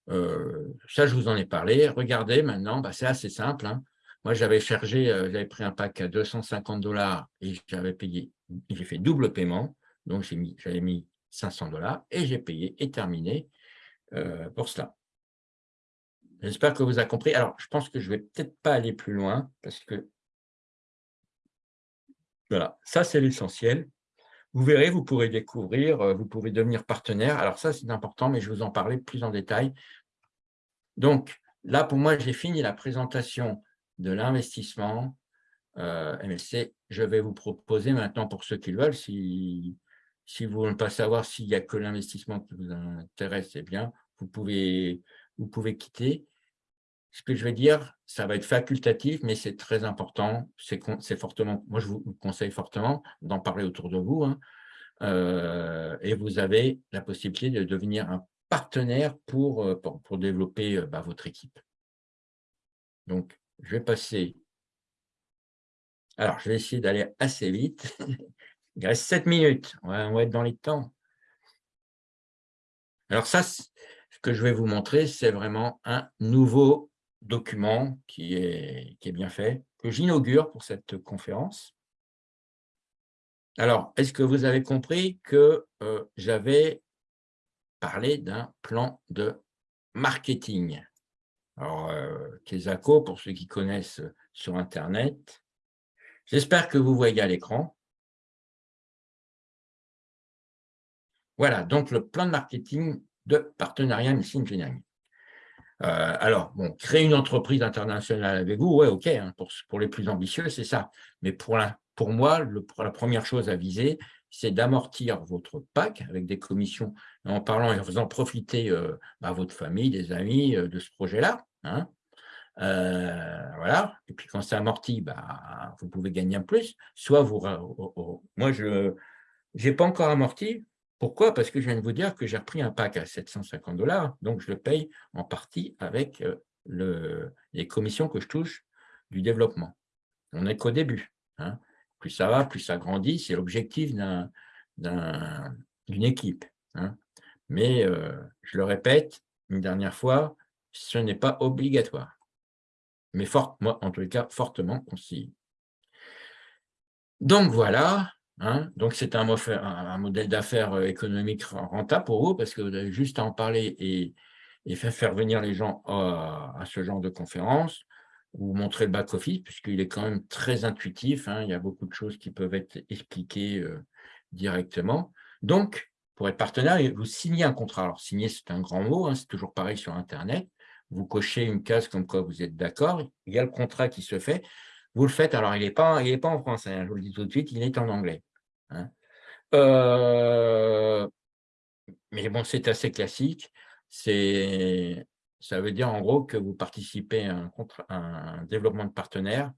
euh, ça, je vous en ai parlé. Regardez maintenant, bah, c'est assez simple. Hein. Moi, j'avais chargé, euh, j'avais pris un pack à 250 dollars et j'avais payé, j'ai fait double paiement. Donc, j'avais mis 500 dollars et j'ai payé et terminé euh, pour cela. J'espère que vous avez compris. Alors, je pense que je ne vais peut-être pas aller plus loin parce que voilà, ça, c'est l'essentiel. Vous verrez, vous pourrez découvrir, euh, vous pouvez devenir partenaire. Alors ça, c'est important, mais je vais vous en parler plus en détail. Donc, là, pour moi, j'ai fini la présentation de l'investissement euh, MLC. Je vais vous proposer maintenant, pour ceux qui le veulent, si, si vous ne voulez pas savoir s'il n'y a que l'investissement qui vous intéresse, c'est bien, vous pouvez, vous pouvez quitter. Ce que je vais dire, ça va être facultatif, mais c'est très important. C'est fortement, moi, je vous conseille fortement d'en parler autour de vous. Hein. Euh, et vous avez la possibilité de devenir un partenaire pour, euh, pour, développer euh, bah, votre équipe. Donc, je vais passer. Alors, je vais essayer d'aller assez vite. Il reste 7 minutes. On va, être dans les temps. Alors ça, ce que je vais vous montrer, c'est vraiment un nouveau document qui est, qui est bien fait, que j'inaugure pour cette conférence. Alors, est-ce que vous avez compris que euh, j'avais parlé d'un plan de marketing? Alors, euh, pour ceux qui connaissent sur Internet, j'espère que vous voyez à l'écran. Voilà, donc le plan de marketing de partenariat Missing Engineering. Euh, alors, bon, créer une entreprise internationale avec vous, ouais, ok, hein, pour, les plus ambitieux, c'est ça. Mais pour, moi, la première chose à viser, c'est d'amortir votre PAC avec des commissions, en parlant et en faisant profiter euh, bah, votre famille, des amis euh, de ce projet-là. Hein. voilà. Et puis quand c'est amorti, bah, vous pouvez gagner un plus. Soit vous, moi je n'ai pas encore amorti, pourquoi? Parce que je viens de vous dire que j'ai repris un pack à 750 dollars, donc je le paye en partie avec euh, le, les commissions que je touche du développement. On n'est qu'au début. Hein. Plus ça va, plus ça grandit, c'est l'objectif d'une équipe. Hein. Mais euh, je le répète une dernière fois, ce n'est pas obligatoire. Mais moi, en tout cas, fortement conseillé. Donc voilà, Hein? Donc, c'est un, modèle d'affaires euh, économique rentable pour vous parce que vous avez juste à en parler et, faire, venir les gens à, ce genre de conférence ou montrer le back-office puisqu'il est quand même très intuitif. Hein. il y a beaucoup de choses qui peuvent être expliquées euh, directement. Donc, pour être partenaire, vous signez un contrat. Alors, signer, c'est un grand mot, hein, c'est toujours pareil sur Internet. Vous cochez une case comme quoi vous êtes d'accord. Il y a le contrat qui se fait. Vous le faites, alors il n'est pas, en français, hein, je vous le dis tout de suite, il est en anglais. Hein. Euh, mais bon, c'est assez classique. Ça veut dire en gros que vous participez à un, développement de partenaires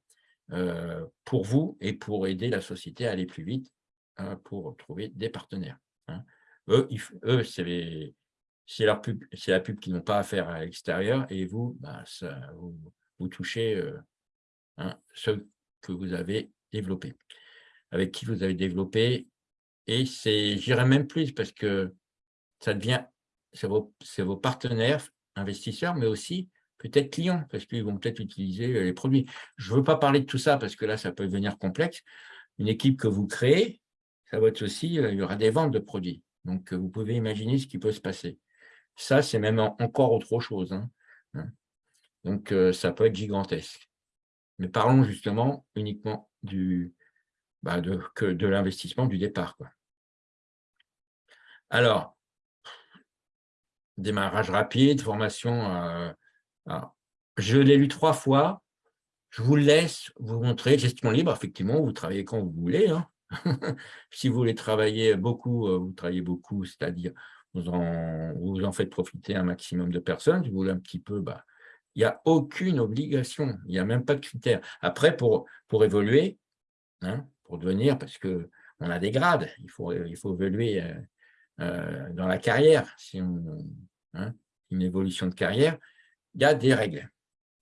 euh, pour vous et pour aider la société à aller plus vite hein, pour trouver des partenaires. Eux, eux c'est la pub qu'ils n'ont pas à faire à l'extérieur et vous, bah, vous, touchez euh, ce que vous avez développé avec qui vous avez développé. Et c'est, j'irai même plus parce que ça devient, c'est vos, partenaires, investisseurs, mais aussi peut-être clients, parce qu'ils vont peut-être utiliser les produits. Je ne veux pas parler de tout ça parce que là, ça peut devenir complexe. Une équipe que vous créez, ça va être aussi, euh, il y aura des ventes de produits. Donc, vous pouvez imaginer ce qui peut se passer. Ça, c'est même encore autre chose. Hein. Hein. Donc, euh, ça peut être gigantesque. Mais parlons justement uniquement du, bah, de, l'investissement du départ. Quoi. Alors, démarrage rapide, formation. Euh, je l'ai lu trois fois. Je vous laisse vous montrer gestion libre. Effectivement, vous travaillez quand vous voulez. Hein. si vous voulez travailler beaucoup, euh, vous travaillez beaucoup, c'est-à-dire vous en, vous en faites profiter un maximum de personnes. Si vous voulez un petit peu, bah, il n'y a aucune obligation, il n'y a même pas de critères. Après, pour, pour évoluer, hein, pour devenir, parce qu'on a des grades, il faut, il faut évoluer euh, euh, dans la carrière, si on, hein, une évolution de carrière, il y a des règles.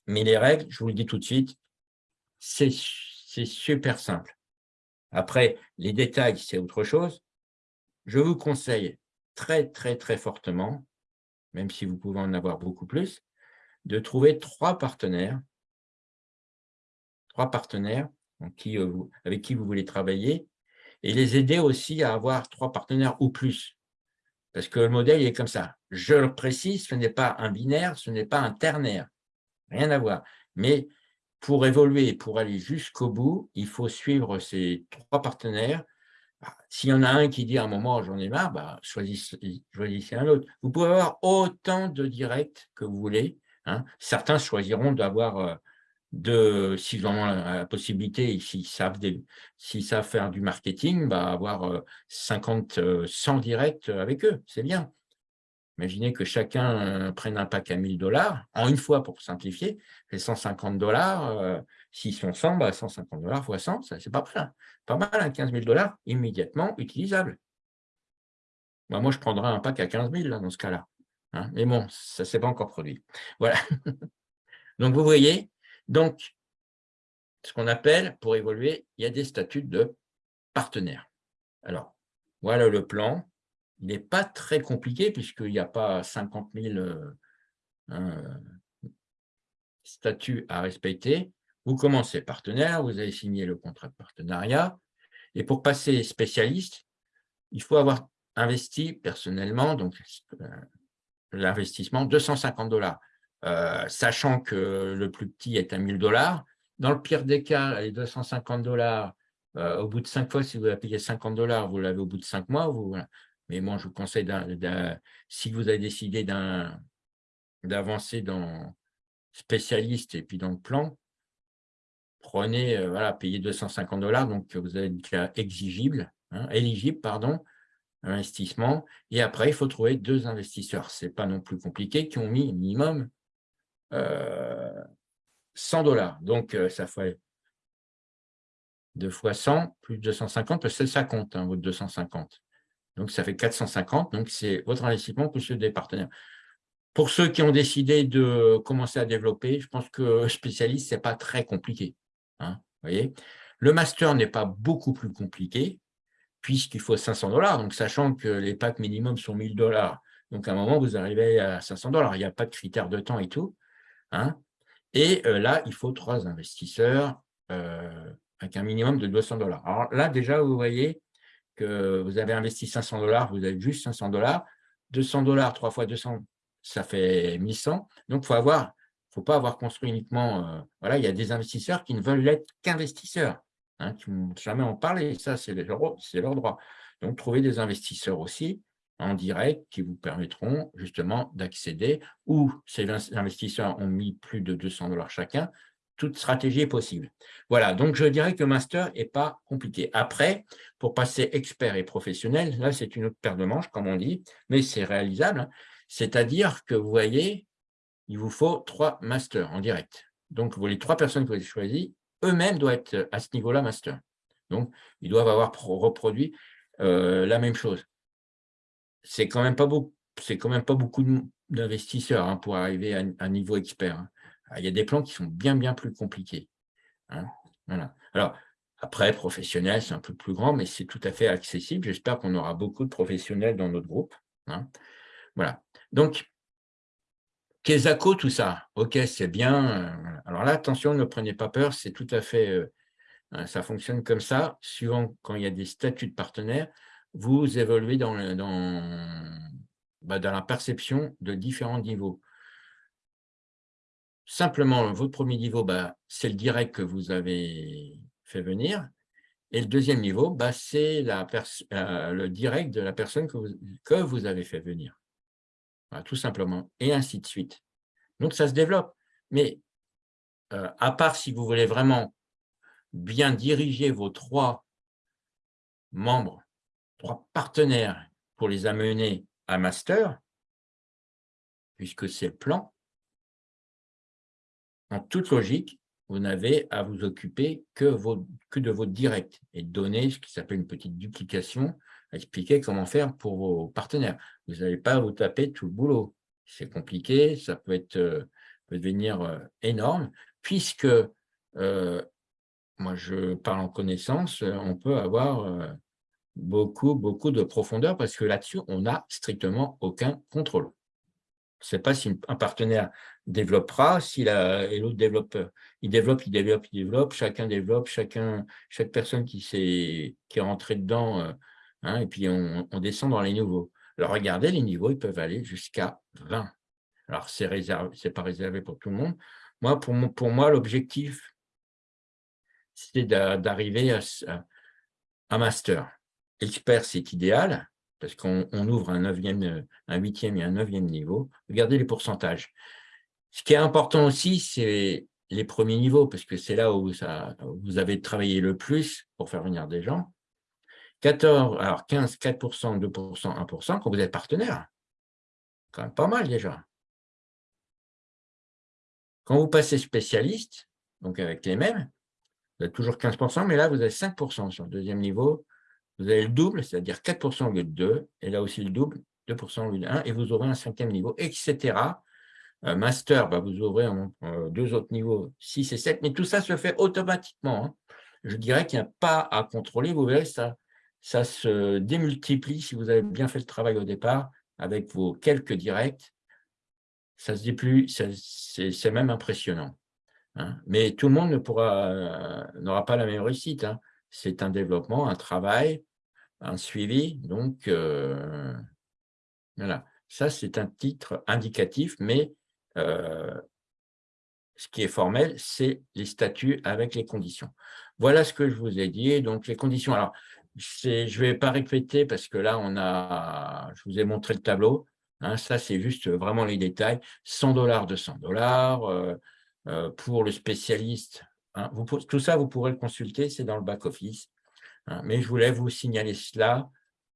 Mais les règles, je vous le dis tout de suite, c'est super simple. Après, les détails, c'est autre chose. Je vous conseille très, très, très fortement, même si vous pouvez en avoir beaucoup plus, de trouver trois partenaires, trois partenaires euh, avec qui vous voulez travailler, et les aider aussi à avoir trois partenaires ou plus. Parce que le modèle est comme ça. Je le précise, ce n'est pas un binaire, ce n'est pas un ternaire. Rien à voir. Mais pour évoluer, pour aller jusqu'au bout, il faut suivre ces trois partenaires. Bah, s'il y en a un qui dit à un moment, j'en ai marre, bah, choisissez, choisissez un autre. Vous pouvez avoir autant de directs que vous voulez, Hein. Certains choisiront d'avoir, euh, de, s'ils ont la possibilité, s'ils savent, faire du marketing, bah avoir 50, 100 directs avec eux, c'est bien. Imaginez que chacun prenne un pack à 1000 dollars, en une fois pour simplifier, c'est 150 dollars, s'ils sont 100, bah 150 dollars fois 100, c'est pas mal, pas mal, 15 000 dollars immédiatement utilisables. Bah, moi, je prendrais un pack à 15 000 dans ce cas-là. Hein. Mais bon, ça ne s'est pas encore produit. Voilà. donc, vous voyez, donc, ce qu'on appelle, pour évoluer, il y a des statuts de partenaires. Alors, voilà le plan. Il n'est pas très compliqué puisqu'il n'y a pas 50 000 euh, statuts à respecter. Vous commencez partenaire, vous avez signé le contrat de partenariat. Et pour passer spécialiste, il faut avoir investi personnellement, donc euh, l'investissement, 250 dollars, euh, sachant que le plus petit est à 1000 dollars. Dans le pire des cas, les 250 dollars, euh, au bout de cinq fois, si vous avez payé 50 dollars, vous l'avez au bout de cinq mois. Vous, Mais moi, je vous conseille, si vous avez décidé d'avancer dans spécialiste et puis dans le plan, prenez, voilà, payez 250 dollars, donc vous avez cas exigible, hein, éligible, pardon, investissement. Et après, il faut trouver deux investisseurs. Ce n'est pas non plus compliqué, qui ont mis minimum 100 euh, dollars. Donc, euh, ça fait 2 fois 100 plus 250, parce que ça compte, hein, votre 250. Donc, ça fait 450. Donc, c'est votre investissement plus celui des partenaires. Pour ceux qui ont décidé de commencer à développer, je pense que spécialiste, ce n'est pas très compliqué. Hein, voyez le master n'est pas beaucoup plus compliqué puisqu'il faut 500 dollars. Donc, sachant que les packs minimum sont 1000 dollars, donc à un moment, vous arrivez à 500 dollars. Il n'y a pas de critères de temps et tout. Hein. Et euh, là, il faut trois investisseurs euh, avec un minimum de 200 dollars. Alors là, déjà, vous voyez que vous avez investi 500 dollars, vous avez juste 500 dollars. 200 dollars, 3 fois 200, ça fait 1100. Donc, il faut avoir faut pas avoir construit uniquement… Euh, voilà, il y a des investisseurs qui ne veulent être qu'investisseurs. Hein, qui jamais en parler, ça c'est leur, leur droit. Donc, trouver des investisseurs aussi en direct qui vous permettront justement d'accéder, ou ces investisseurs ont mis plus de 200 dollars chacun, toute stratégie est possible. Voilà, donc je dirais que master n'est pas compliqué. Après, pour passer expert et professionnel, là c'est une autre paire de manches, comme on dit, mais c'est réalisable. Hein. C'est-à-dire que vous voyez, il vous faut trois masters en direct. Donc, les trois personnes que vous avez choisies, eux-mêmes doivent être à ce niveau-là master. Donc, ils doivent avoir reproduit euh, la même chose. C'est quand même pas beaucoup, quand même pas beaucoup d'investisseurs hein, pour arriver à un niveau expert. Hein. Ah, il y a des plans qui sont bien, bien plus compliqués. Hein. Voilà. Alors, après, professionnel, c'est un peu plus grand, mais c'est tout à fait accessible. J'espère qu'on aura beaucoup de professionnels dans notre groupe. Voilà. Donc, Kesako, tout ça, ok, c'est bien. Euh, alors là, attention, ne prenez pas peur, c'est tout à fait, euh, hein, ça fonctionne comme ça. Suivant quand il y a des statuts de partenaires, vous évoluez dans, bah, dans, la perception de différents niveaux. Simplement, votre premier niveau, bah, c'est le direct que vous avez fait venir. Et le deuxième niveau, bah, c'est euh, le direct de la personne que que vous avez fait venir tout simplement, et ainsi de suite. Donc, ça se développe. Mais euh, à part si vous voulez vraiment bien diriger vos trois membres, trois partenaires pour les amener à master, puisque c'est le plan, en toute logique, vous n'avez à vous occuper que, que de votre direct et donner ce qui s'appelle une petite duplication expliquer comment faire pour vos partenaires. Vous n'allez pas vous taper tout le boulot. C'est compliqué, ça peut, être, euh, peut devenir euh, énorme, puisque, euh, moi je parle en connaissance, on peut avoir beaucoup, beaucoup de profondeur, parce que là-dessus, on n'a strictement aucun contrôle. Je ne sais pas si un partenaire développera, si et l'autre développe, il développe, il développe, il développe, chacun développe, chacun, chaque personne qui, est, qui est rentrée dedans Hein, et puis on, descend dans les niveaux. Alors regardez, les niveaux, ils peuvent aller jusqu'à 20. Alors ce n'est pas réservé pour tout le monde. Moi, pour, moi, l'objectif, c'est d'arriver à, un master. Expert, c'est idéal, parce qu'on ouvre un, neuvième, un huitième et un neuvième niveau. Regardez les pourcentages. Ce qui est important aussi, c'est les premiers niveaux, parce que c'est là où vous avez travaillé le plus pour faire venir des gens. 14, alors 15, 4%, 2%, 1%, quand vous êtes partenaire. Quand même pas mal déjà. Quand vous passez spécialiste, donc avec les mêmes, vous avez toujours 15%, mais là, vous avez 5% sur le deuxième niveau. Vous avez le double, c'est-à-dire 4% au lieu de 2, et là aussi le double, 2% au lieu de 1, et vous aurez un cinquième niveau, etc. Euh, master, bah, vous aurez euh, deux autres niveaux, 6 et 7, mais tout ça se fait automatiquement. Hein. Je dirais qu'il n'y a pas à contrôler, vous verrez, ça, ça se démultiplie si vous avez bien fait le travail au départ, avec vos quelques directs, ça se déplie, c'est même impressionnant. Hein. Mais tout le monde n'aura pas la même réussite. Hein. C'est un développement, un travail, un suivi. Donc, euh, voilà. Ça, c'est un titre indicatif, mais euh, ce qui est formel, c'est les statuts avec les conditions. Voilà ce que je vous ai dit. Donc, les conditions. Alors, je ne vais pas répéter parce que là, on a, je vous ai montré le tableau. Hein. ça, c'est juste vraiment les détails. 100 dollars, 200 dollars. Euh, euh, pour le spécialiste. Hein. tout ça, vous pourrez le consulter, c'est dans le back-office. Hein. mais je voulais vous signaler cela,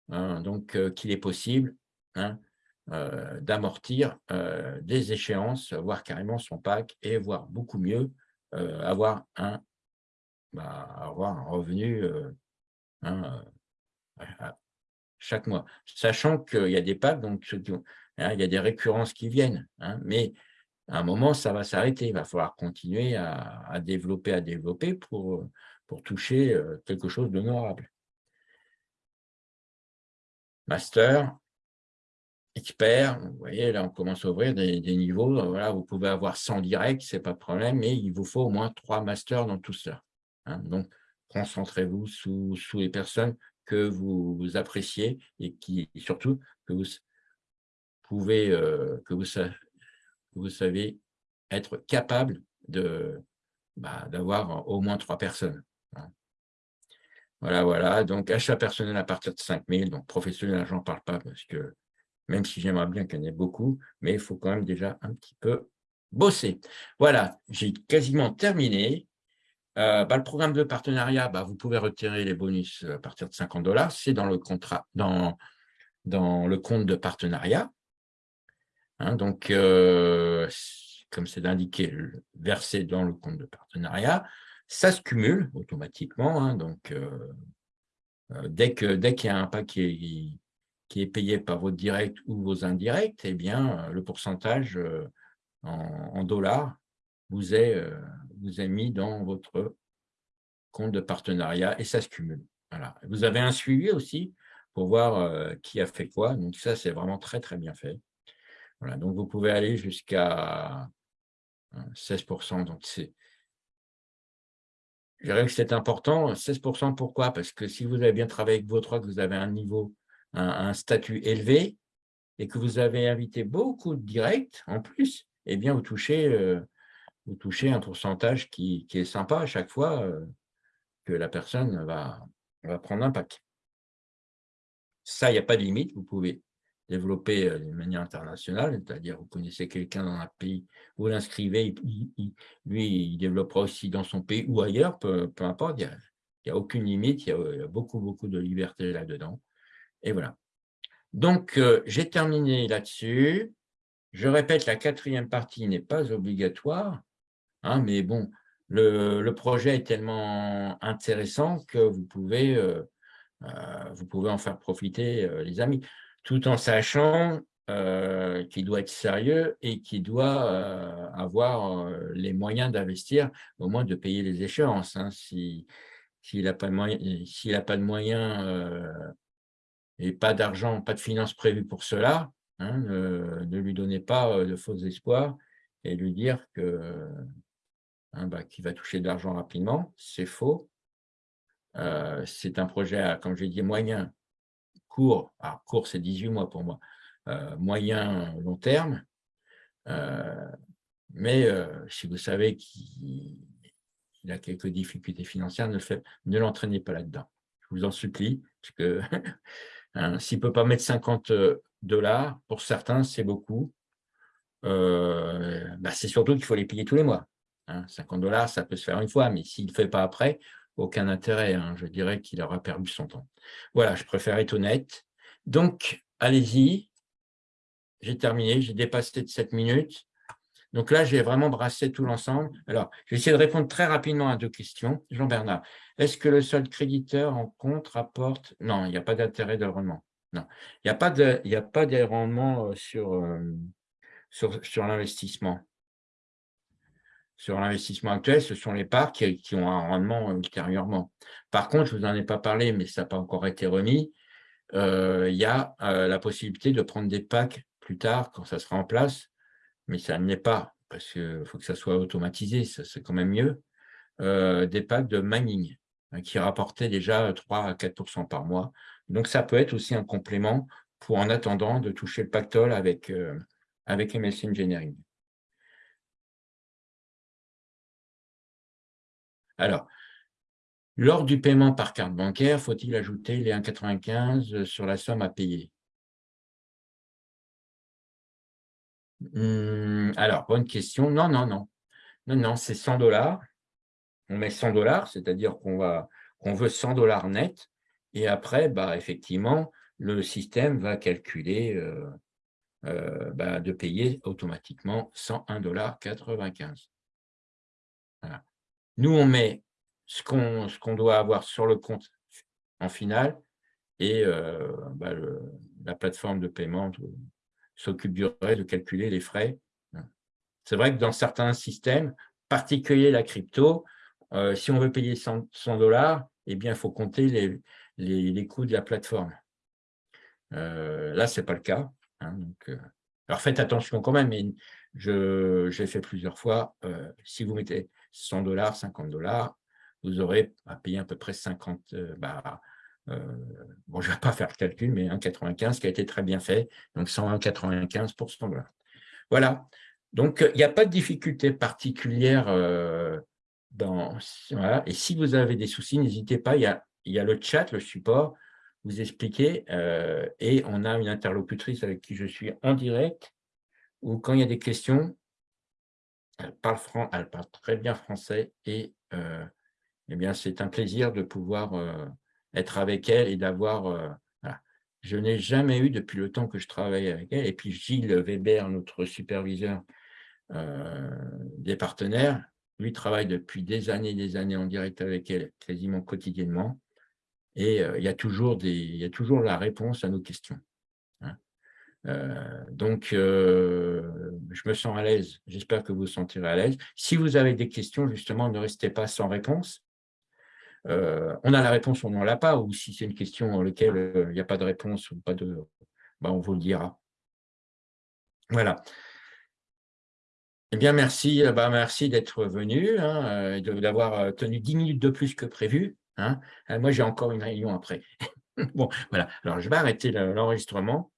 donc euh, qu'il est possible d'amortir des échéances, voire carrément son pack, et voire beaucoup mieux, avoir, un, bah, avoir un revenu chaque mois. Sachant qu'il y a des packs, donc il y a des récurrences qui viennent, mais à un moment, ça va s'arrêter. Il va falloir continuer à, développer, à développer pour, pour toucher euh, quelque chose d'honorable. Master, expert, vous voyez, là, on commence à ouvrir des, niveaux. Voilà, vous pouvez avoir 100 directs, ce n'est pas de problème, mais il vous faut au moins trois masters dans tout ça. Hein. Donc, concentrez-vous sous, sous les personnes que vous, appréciez et qui surtout que vous pouvez, euh, que vous, savez être capable bah, d'avoir au moins trois personnes. Hein. Voilà, voilà. Donc, achat personnel à partir de 5 000. Donc, professionnel, j'en parle pas parce que même si j'aimerais bien qu'il y en ait beaucoup, mais il faut quand même déjà un petit peu bosser. Voilà, j'ai quasiment terminé. Euh, bah, le programme de partenariat, bah, vous pouvez retirer les bonus à partir de 50 dollars. C'est dans le contrat, dans, le compte de partenariat. Hein, donc, euh, comme c'est indiqué, versé dans le compte de partenariat, ça se cumule automatiquement. Hein, donc, euh, euh, dès qu'il dès qu'il y a un paquet qui, est payé par votre direct ou vos indirects, eh bien, le pourcentage en, dollars vous est, vous est mis dans votre compte de partenariat et ça se cumule. Voilà. Vous avez un suivi aussi pour voir qui a fait quoi. Donc, ça, c'est vraiment très, très bien fait donc vous pouvez aller jusqu'à 16%. Donc c'est, je dirais que c'est important. 16%, pourquoi? Parce que si vous avez bien travaillé avec vos trois, que vous avez un niveau, un, statut élevé, et que vous avez invité beaucoup de directs en plus, eh bien, vous touchez, euh, vous touchez un pourcentage qui, est sympa à chaque fois euh, que la personne va, va prendre un pack. Ça, il n'y a pas de limite. Vous pouvez développer euh, d'une manière internationale, c'est-à-dire vous connaissez quelqu'un dans un pays, vous l'inscrivez, lui, il développera aussi dans son pays ou ailleurs, peu, importe, il n'y a, aucune limite, il y a, beaucoup, beaucoup de liberté là-dedans. Et voilà. Donc, euh, j'ai terminé là-dessus. Je répète, la quatrième partie n'est pas obligatoire, hein, mais bon, le, projet est tellement intéressant que vous pouvez, euh, vous pouvez en faire profiter les amis tout en sachant euh, qu'il doit être sérieux et qu'il doit euh, avoir euh, les moyens d'investir, au moins de payer les échéances. Hein. S'il n'a pas, pas, de moyens et pas d'argent, pas de finances prévues pour cela, hein, ne, lui donnez pas de faux espoirs et lui dire que hein, bah, qu'il va toucher de l'argent rapidement, c'est faux. c'est un projet, comme j'ai dit, moyen court, alors court c'est 18 mois pour moi, euh, moyen, long terme, euh, mais euh, si vous savez qu'il a quelques difficultés financières, ne, ne l'entraînez pas là-dedans. Je vous en supplie, parce que hein, s'il ne peut pas mettre 50 dollars, pour certains, c'est beaucoup. bah, c'est surtout qu'il faut les payer tous les mois. 50 hein. dollars, ça peut se faire une fois, mais s'il ne fait pas après, aucun intérêt. Hein. Je dirais qu'il aura perdu son temps. Voilà, je préfère être honnête. Donc, allez-y. J'ai terminé, j'ai dépassé de 7 minutes. Donc là, j'ai vraiment brassé tout l'ensemble. Alors, je vais essayer de répondre très rapidement à deux questions. Jean-Bernard, est-ce que le seul créditeur en compte rapporte… Non, il n'y a pas d'intérêt de rendement. Non, il n'y a pas de, rendement euh, euh, sur l'investissement. Sur l'investissement actuel, ce sont les parts qui, ont un rendement ultérieurement. Par contre, je vous en ai pas parlé, mais ça n'a pas encore été remis. Euh, il y a la possibilité de prendre des packs plus tard, quand ça sera en place, mais ça ne l'est pas, parce qu'il faut que ça soit automatisé, c'est quand même mieux, euh, des packs de mining hein, qui rapportaient déjà 3 à 4% par mois. Donc, ça peut être aussi un complément pour, en attendant, de toucher le pactole avec, euh, avec MSC Engineering. Alors, lors du paiement par carte bancaire, faut-il ajouter les 1,95 sur la somme à payer? Hum, alors, bonne question. Non, non, non. Non, non, c'est 100 dollars. On met 100 dollars, c'est-à-dire qu'on veut 100 dollars net. Et après, bah, effectivement, le système va calculer euh, euh, bah, de payer automatiquement 101 dollars 95. Nous, on met ce qu'on doit avoir sur le compte en finale et euh, bah, la plateforme de paiement s'occupe du reste de calculer les frais. C'est vrai que dans certains systèmes, particuliers la crypto, euh, si on veut payer 100 dollars, eh bien, il faut compter les, les, coûts de la plateforme. Euh, là, ce n'est pas le cas. Hein, alors, faites attention quand même, mais j'ai fait plusieurs fois. si vous mettez 100 dollars, 50 dollars, vous aurez à payer à peu près 50, bah, euh, bon, je ne vais pas faire le calcul, mais 1,95 qui a été très bien fait, donc 101,95 pour ce là Voilà, donc il n'y a pas de difficulté particulière euh, dans, voilà. Et si vous avez des soucis, n'hésitez pas, il y, a, y a le chat, le support, vous expliquez, euh, et on a une interlocutrice avec qui je suis en direct, ou quand il y a des questions, elle parle, très bien français, et eh bien c'est un plaisir de pouvoir être avec elle et d'avoir... Euh, je n'ai jamais eu, depuis le temps que je travaille avec elle, et puis Gilles Weber, notre superviseur euh, des partenaires, lui travaille depuis des années et des années en direct avec elle, quasiment quotidiennement, et euh, il, y a toujours des, il y a toujours la réponse à nos questions. Hein. donc, je me sens à l'aise. J'espère que vous vous sentirez à l'aise. Si vous avez des questions, justement, ne restez pas sans réponse. Euh, on a la réponse on n'en l'a pas, ou si c'est une question dans laquelle euh, il n'y a pas de réponse, ou pas de, bah, on vous le dira. Voilà. Eh bien, merci, euh, bah, merci d'être venu, hein, d'avoir tenu 10 minutes de plus que prévu. Hein. Moi, j'ai encore une réunion après. bon, voilà. Alors, je vais arrêter l'enregistrement.